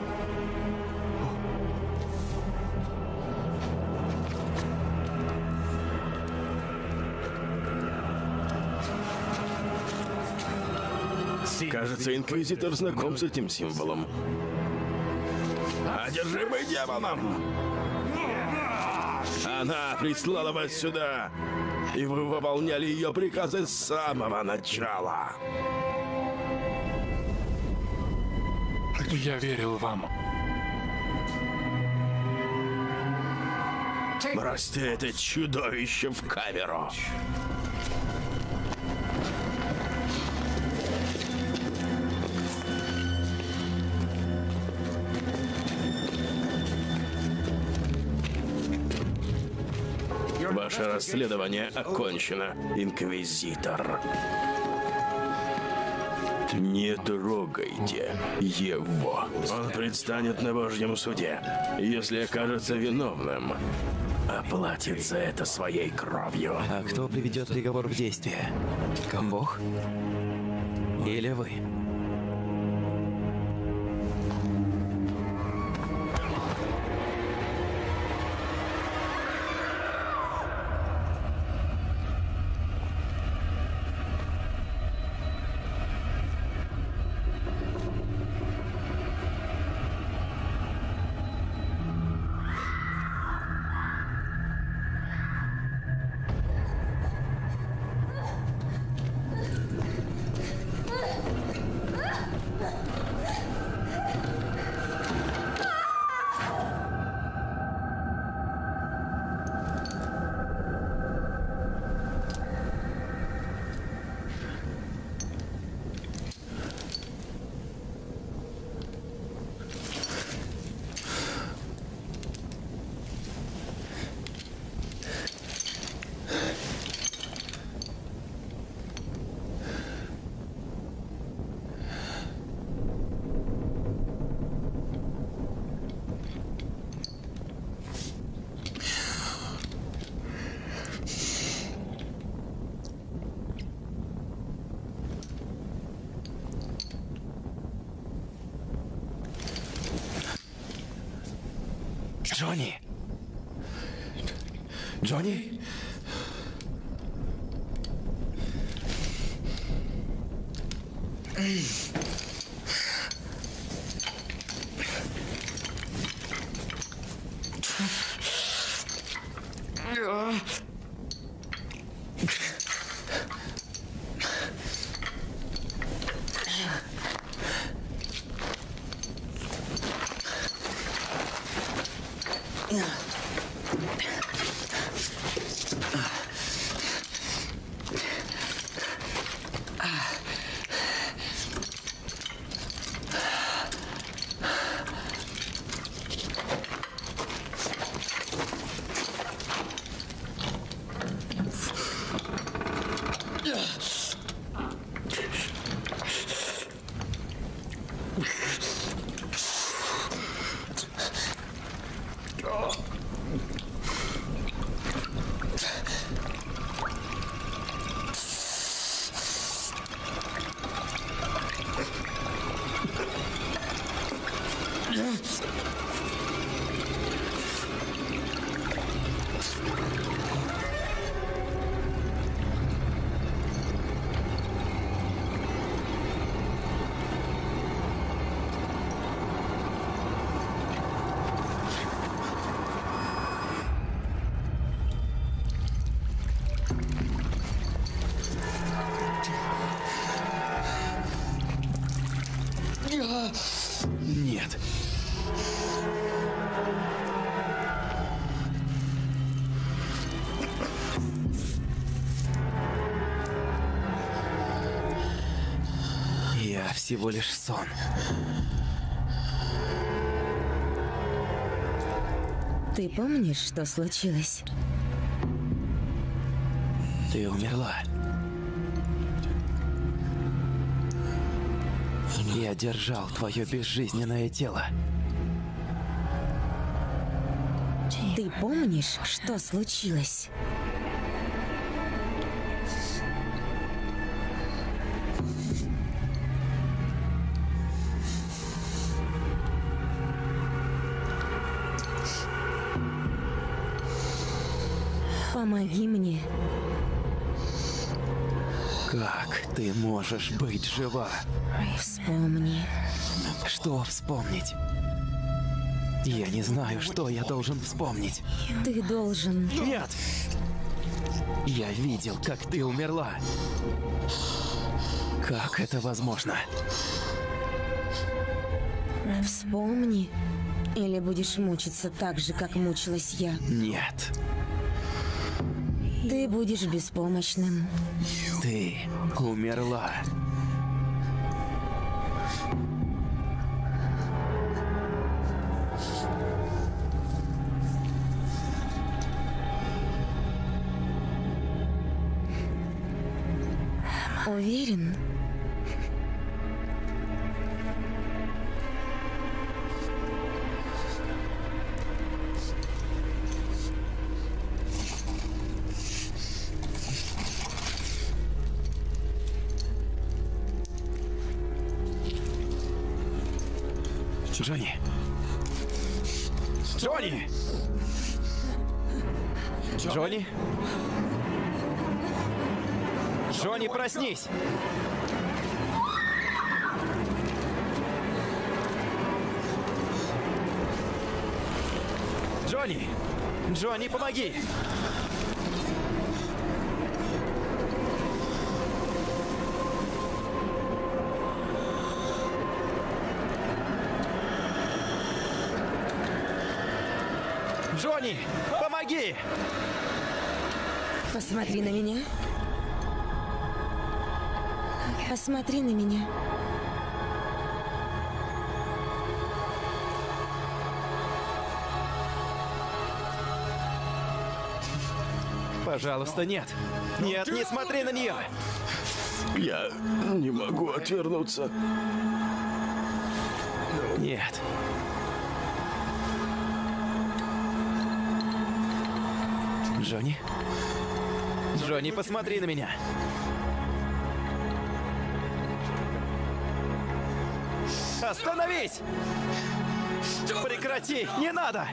Кажется, Инквизитор знаком с этим символом. Одержимый демоном! Она прислала вас сюда, и вы выполняли ее приказы с самого начала. Я верил вам. Бросьте это чудовище в камеру. Ваше расследование окончено, Инквизитор. Не трогайте его. Он предстанет на Божьем суде. Если окажется виновным, оплатит за это своей кровью. А кто приведет приговор в действие? Бог? Или вы? Ei. Всего лишь сон. Ты помнишь, что случилось? Ты умерла. Я держал твое безжизненное тело. Ты помнишь, что случилось? Можешь быть жива? Вспомни. Что вспомнить? Я не знаю, что я должен вспомнить. Ты должен... Нет! Я видел, как ты умерла. Как это возможно? Вспомни. Или будешь мучиться так же, как мучилась я. Нет. Ты будешь беспомощным. Ты умерла. Уверен? Джонни! Джонни! Джонни? Джонни, проснись! Джонни! Джонни, помоги! Посмотри на меня. Посмотри на меня. Пожалуйста, нет. Нет, не смотри на нее. Я не могу отвернуться. Нет. Джонни? Джонни, посмотри на меня. Остановись! Прекрати! Не надо!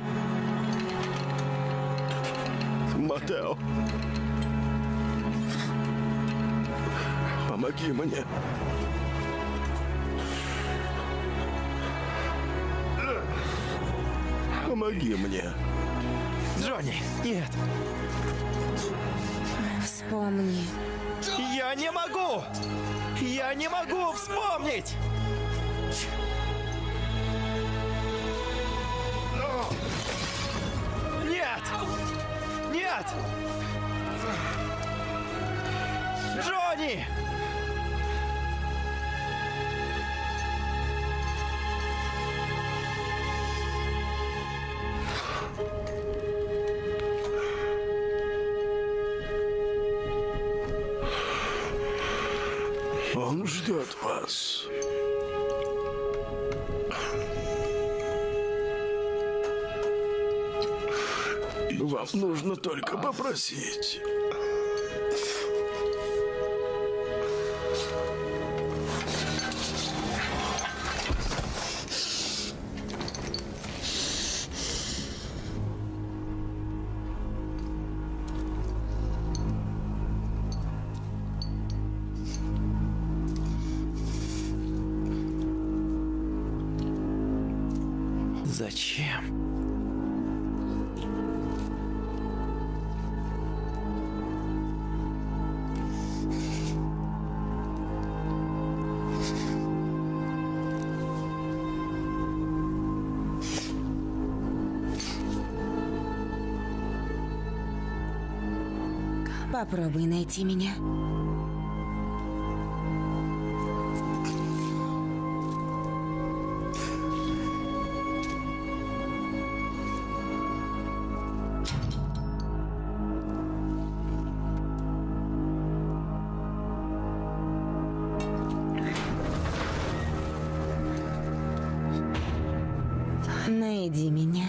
Матео. Помоги мне. Помоги мне. Джонни, нет! Вспомни. Я не могу! Я не могу вспомнить! Нет! Нет! Джонни! Он ждет вас. Вам нужно только попросить. Попробуй найти меня. Найди меня.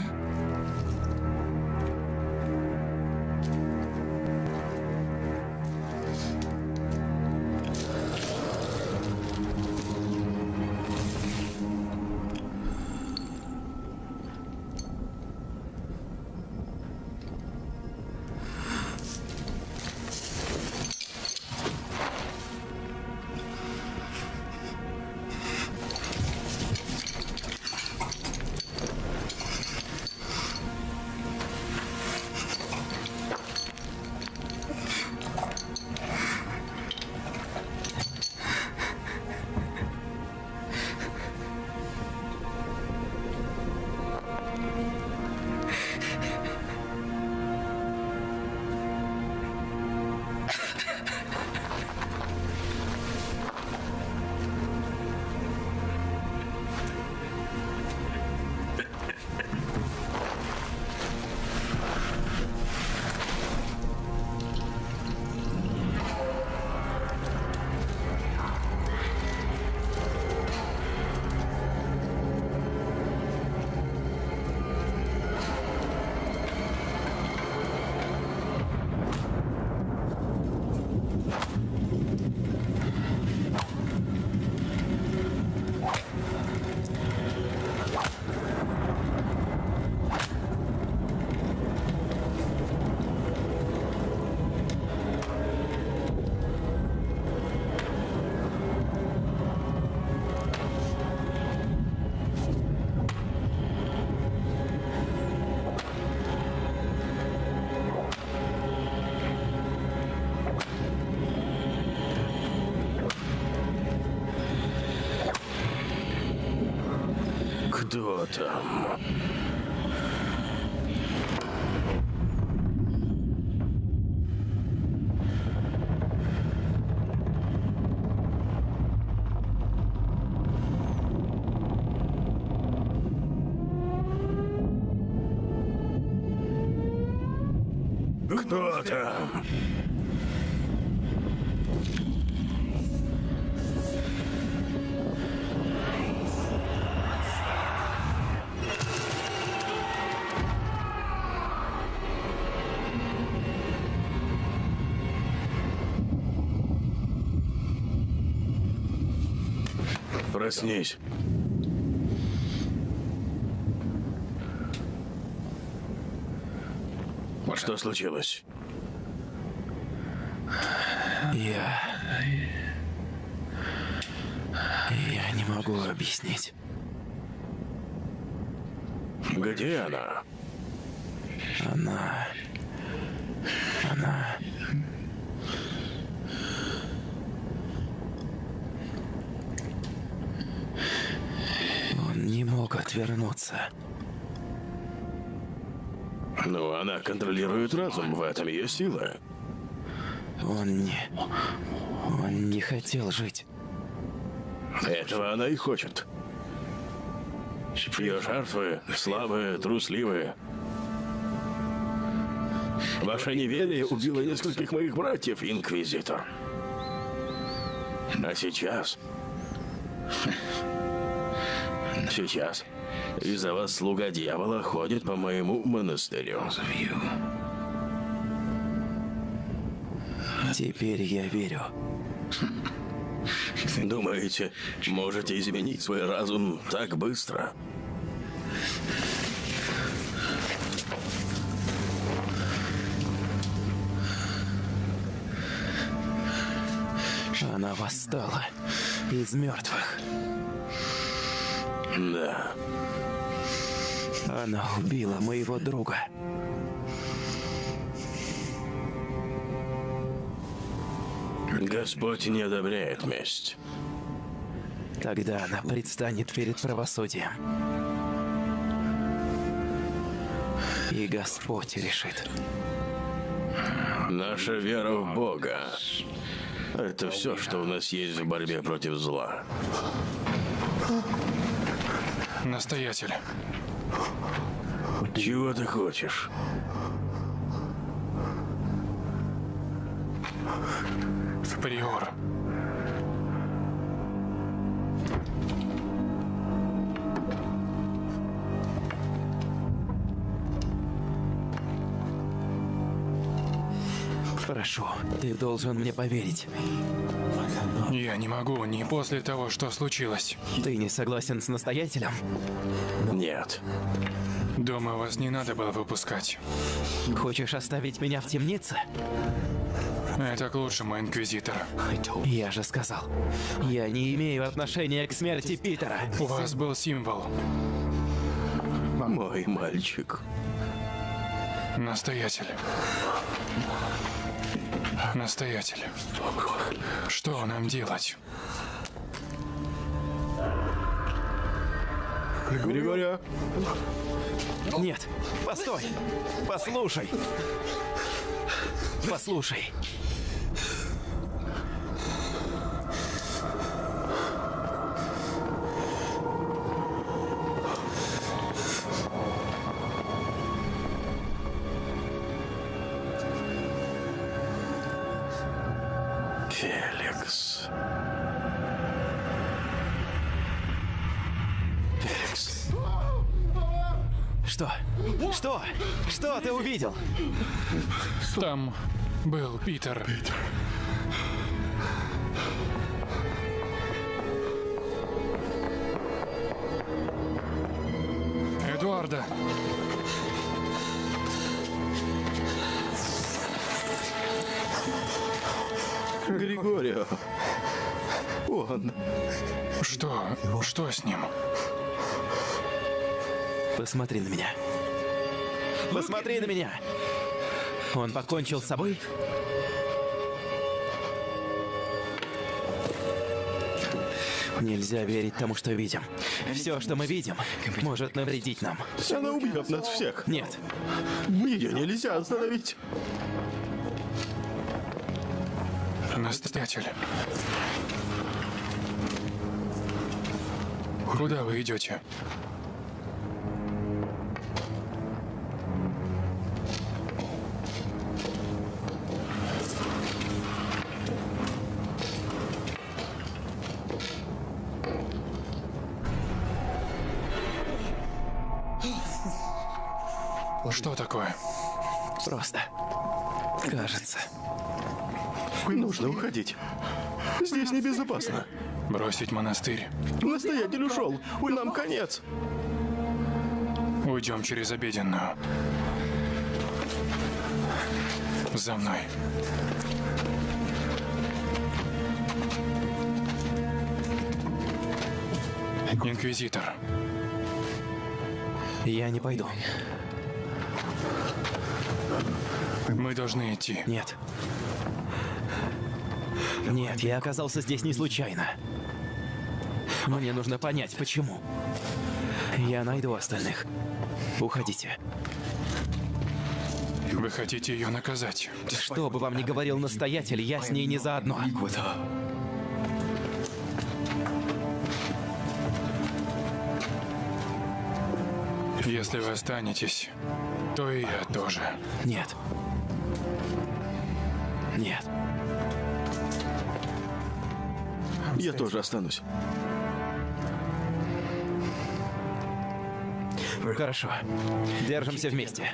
Проснись. Что случилось? Я... Я не могу объяснить. Где она? Она... Она... Он не мог отвернуться. Ну, она контролирует разум, в этом ее сила. Он не... Он не хотел жить. Этого она и хочет. Ее жертвы слабые, трусливые. Ваше неверие убило нескольких моих братьев, Инквизитор. А сейчас... Сейчас из-за вас слуга дьявола ходит по моему монастырю. Теперь я верю. Думаете, можете изменить свой разум так быстро? Она восстала из мертвых. Да. Она убила моего друга. Господь не одобряет месть. Тогда она предстанет перед правосудием. И Господь решит. Наша вера в Бога – это все, что у нас есть в борьбе против зла. Настоятель. Чего ты хочешь? Приор. Прошу, ты должен мне поверить. Я не могу, не после того, что случилось. Ты не согласен с настоятелем? Нет. Дома вас не надо было выпускать. Хочешь оставить меня в темнице? Это к лучшему, Инквизитор. Я же сказал, я не имею отношения к смерти Питера. У вас был символ. Мой мальчик. Настоятель. Настоятель. Что нам делать? Григория, Нет, постой, послушай. Послушай. Ты увидел? Там был Питер. Эдуарда. Григорио. Он. Что? Что с ним? Посмотри на меня. Посмотри на меня. Он покончил с собой? Нельзя верить тому, что видим. Все, что мы видим, может навредить нам. Она убьет нас всех. Нет, Ее нельзя остановить. Настоятель. Куда вы идете? Нужно уходить. Здесь небезопасно. Бросить монастырь? Настоятель ушел. Нам конец. Уйдем через обеденную. За мной. Инквизитор. Я не пойду. Мы должны идти. Нет. Нет, я оказался здесь не случайно. Мне нужно понять, почему. Я найду остальных. Уходите. Вы хотите ее наказать? Что бы вам ни говорил настоятель, я с ней не заодно. Если вы останетесь, то и я тоже. Нет. Нет. Я тоже останусь. Хорошо. Держимся вместе.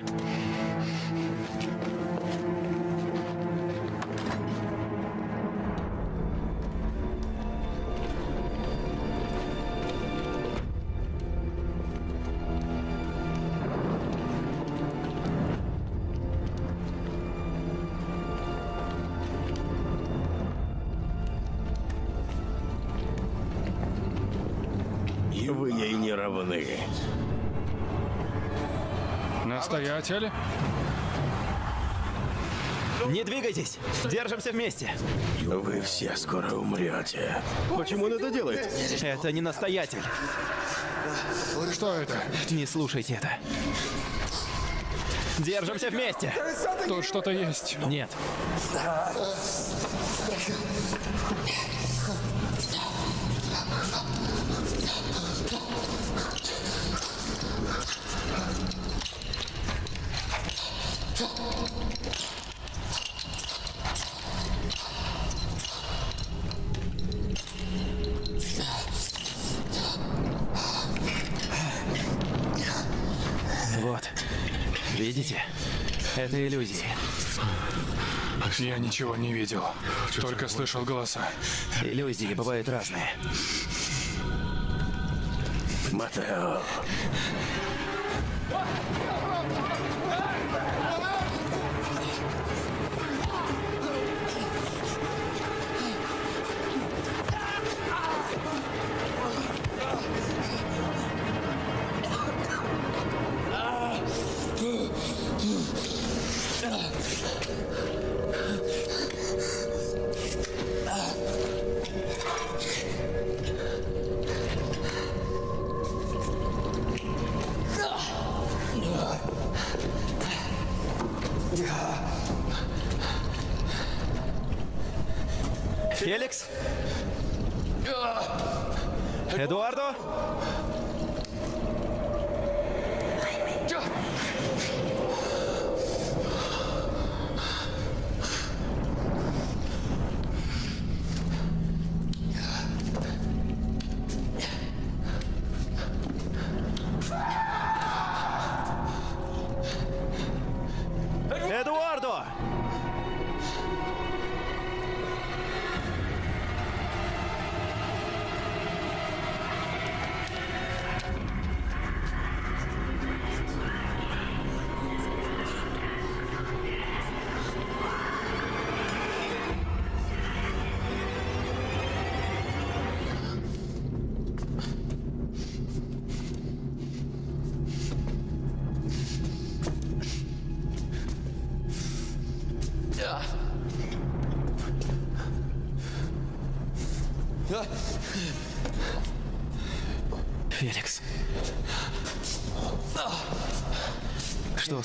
Настоятель? Не двигайтесь! Держимся вместе! Вы все скоро умрете. Почему он это делает? Это не настоятель. Что это? Не слушайте это. Держимся вместе! Тут что-то есть. Нет. Вот. Видите? Это иллюзии. Я ничего не видел. Только слышал голоса. Иллюзии бывают разные. Матео.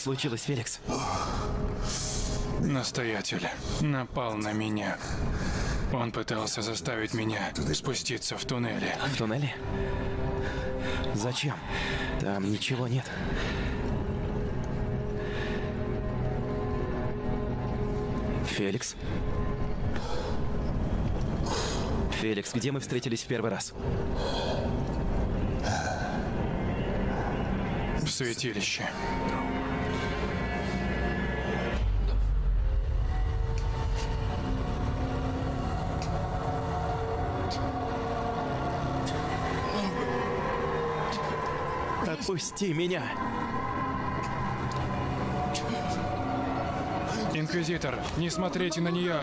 Случилось, Феликс? Настоятель напал на меня. Он пытался заставить меня спуститься в туннеле. В туннеле? Зачем? Там ничего нет. Феликс? Феликс, где мы встретились в первый раз? В святилище. Отпусти меня! Инквизитор, не смотрите на нее!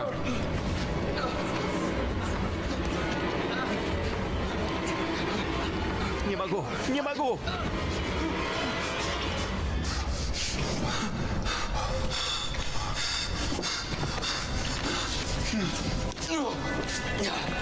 Не могу! Не могу! Иниго!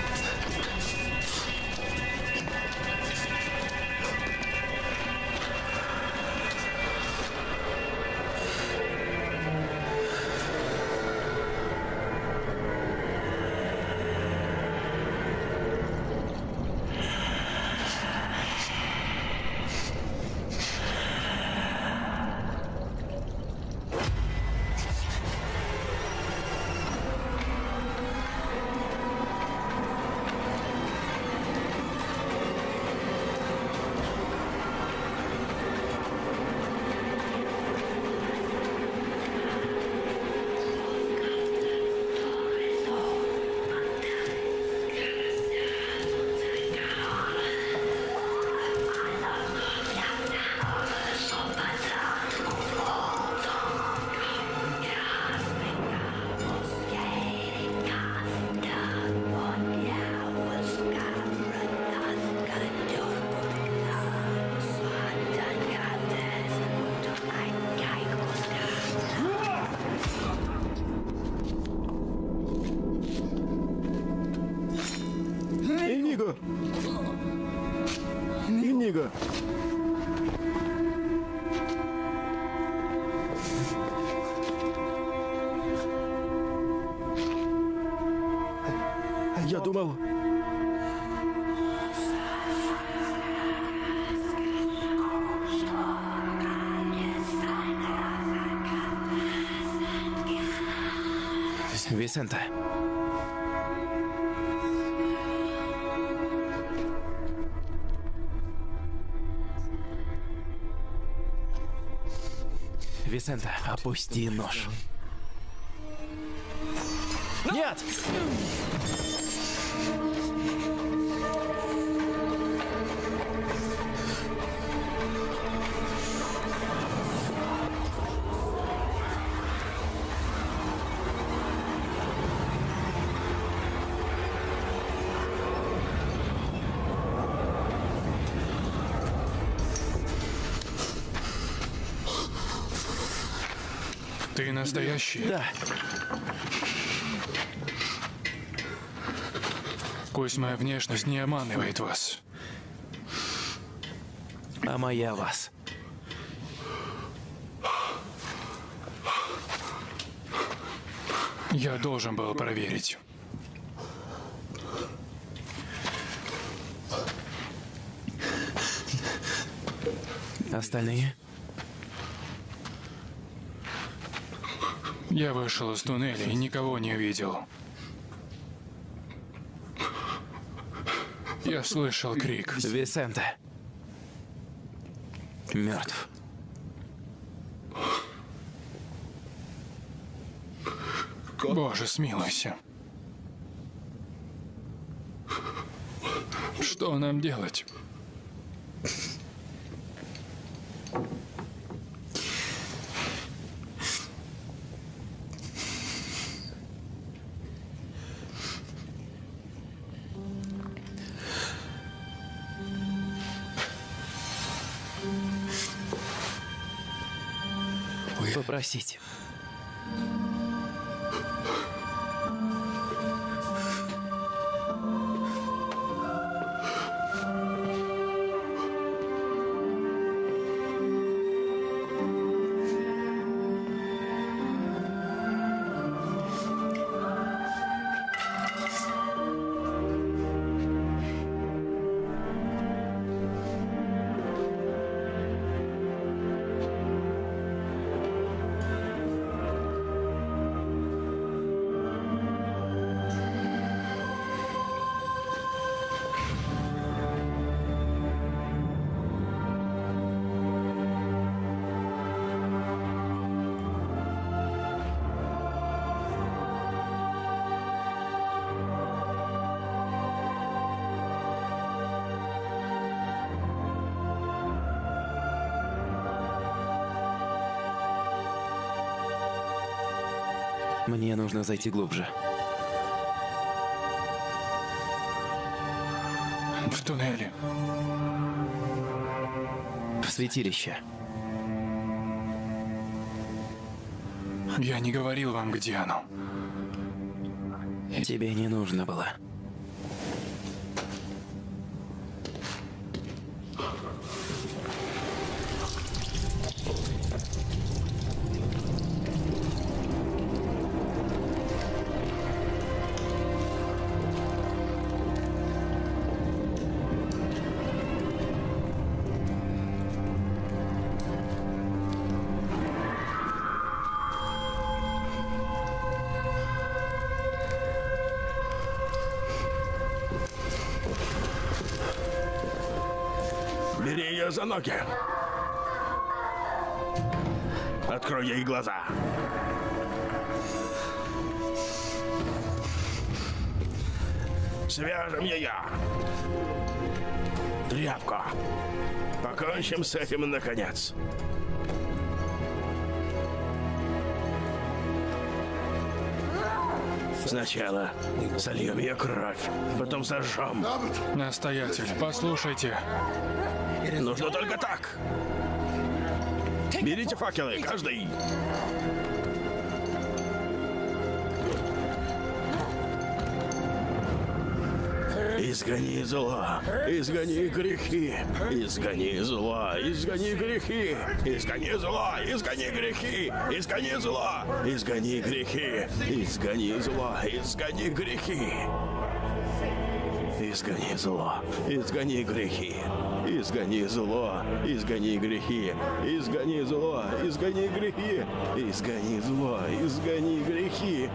Висента. Висента, опусти нож. Нет! Ты настоящий? Да, Пусть моя внешность не обманывает вас. а моя вас. Я должен был проверить. Остальные? Я вышел из туннеля и никого не увидел. Я слышал крик. Висента. Мертв. Боже, смилуйся. Что нам делать? Попросить. Мне нужно зайти глубже. В туннеле. В святилище. Я не говорил вам, где оно. Тебе не нужно было. Ноги. Открой ей глаза. Свяжем ее. Тряпку. Покончим с этим наконец. Сначала сольем ее кровь, потом сожжем. Настоятель, послушайте. Нужно только так. Берите факелы, каждый. Изгони зло, изгони грехи, изгони зло, изгони грехи, изгони зло, изгони грехи, изгони зло, изгони грехи, изгони зло, изгони грехи. Изгони зло, изгони грехи, изгони зло, изгони грехи, изгони зло, изгони грехи, изгони зло, изгони грехи.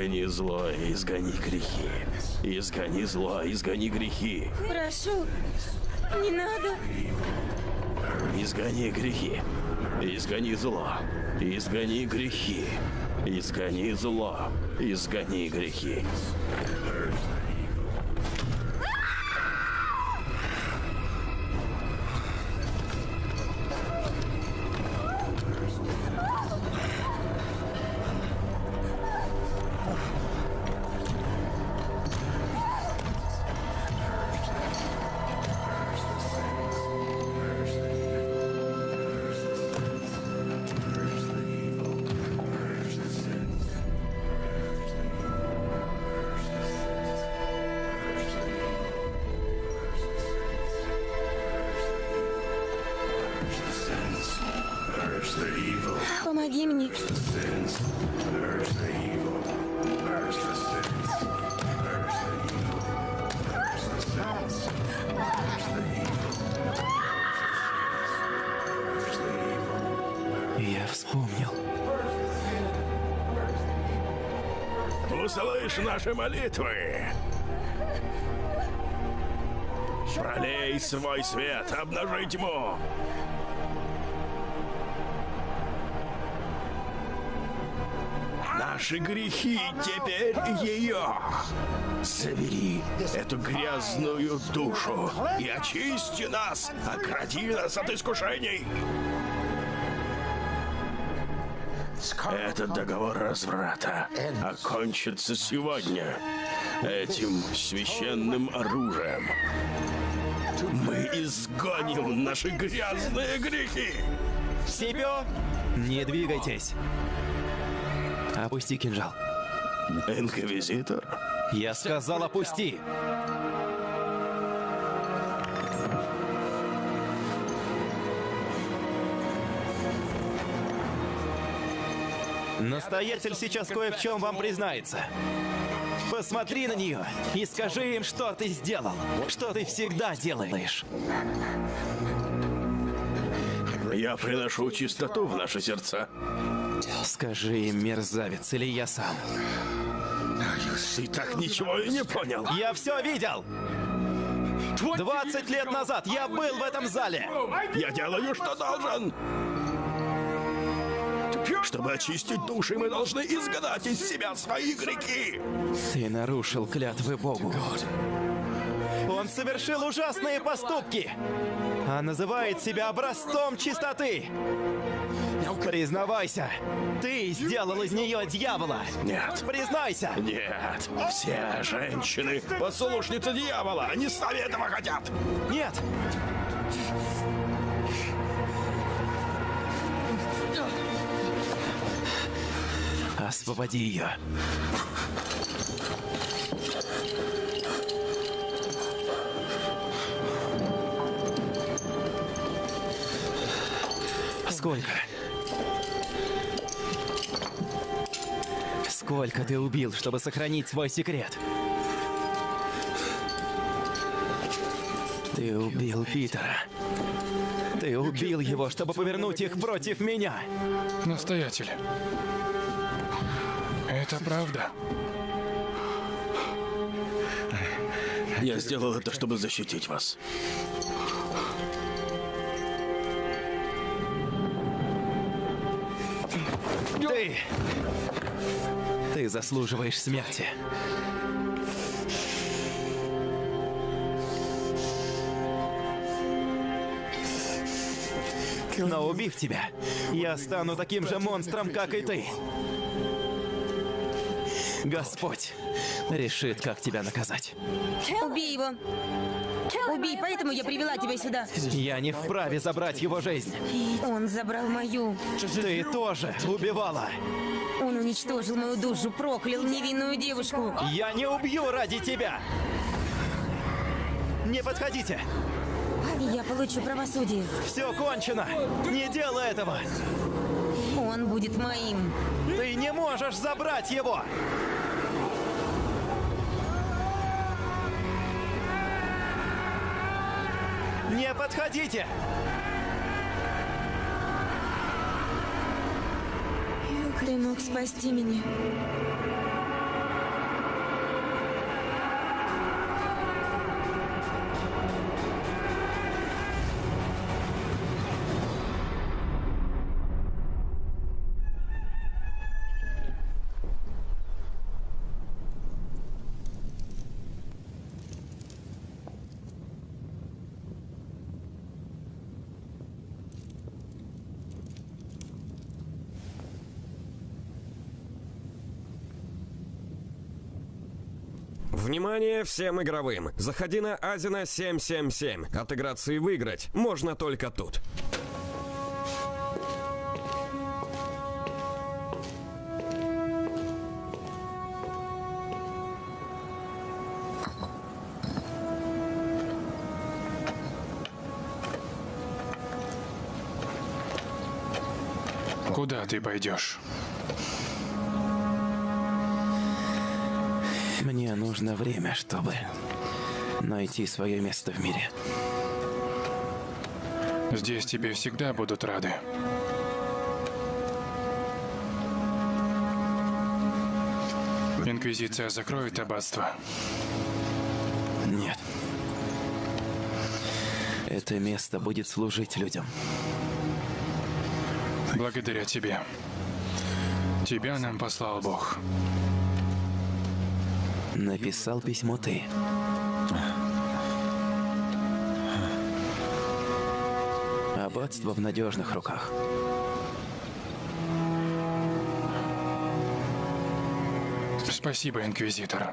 Изгони зло, изгони грехи. Изгони зло, изгони грехи. Прошу, не надо. Изгони грехи. Изгони зло. Изгони грехи. Изгони зло. Изгони грехи. Наши молитвы. Пролей свой свет, обнажи тьму. Наши грехи теперь ее. Забери эту грязную душу и очисти нас, огради нас от искушений. Этот договор разврата окончится сегодня этим священным оружием. Мы изгоним наши грязные грехи. Сипио, не двигайтесь. Опусти кинжал. Инквизитор, Я сказал, опусти! Настоятель сейчас кое в чем вам признается. Посмотри на нее и скажи им, что ты сделал, что ты всегда делаешь. Я приношу чистоту в наши сердца. Скажи им, мерзавец, или я сам. Ты так ничего и не понял. Я все видел! 20 лет назад я был в этом зале! Я делаю, что должен. Чтобы очистить души, мы должны изгнать из себя свои грехи. Ты нарушил клятвы Богу. Он совершил ужасные поступки, а называет себя образцом чистоты. Признавайся, ты сделал из нее дьявола. Нет. Признайся. Нет. Все женщины послушницы дьявола. Они сами этого хотят. Нет. Освободи ее. Сколько? Сколько ты убил, чтобы сохранить свой секрет? Ты убил Питера. Ты убил его, чтобы повернуть их против меня. Настоятель. Это правда. Я сделал это, чтобы защитить вас. Ты... Ты заслуживаешь смерти. Но убив тебя, я стану таким же монстром, как и ты. Господь решит, как тебя наказать. Убей его. Убей, поэтому я привела тебя сюда. Я не вправе забрать его жизнь. Он забрал мою. Ты тоже убивала. Он уничтожил мою душу, проклял невинную девушку. Я не убью ради тебя. Не подходите. Я получу правосудие. Все кончено. Не делай этого. Он будет моим. Не можешь забрать его. Не подходите! Ты мог спасти меня. Внимание всем игровым! Заходи на Азина 777. Отыграться и выиграть можно только тут. Куда ты пойдешь? Мне нужно время, чтобы найти свое место в мире. Здесь тебе всегда будут рады. Инквизиция закроет аббатство. Нет. Это место будет служить людям. Благодаря тебе. Тебя нам послал Бог. Написал письмо ты. Аббатство в надежных руках. Спасибо, Инквизитор.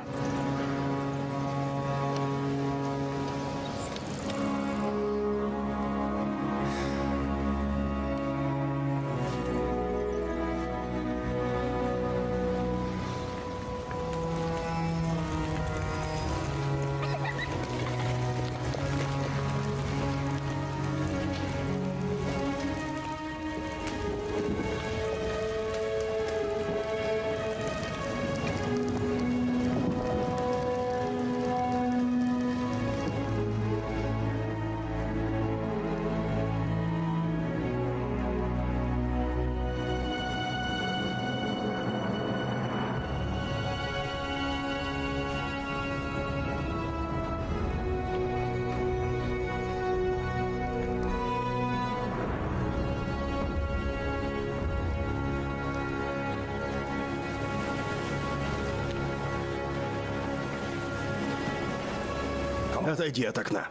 Отойди от окна.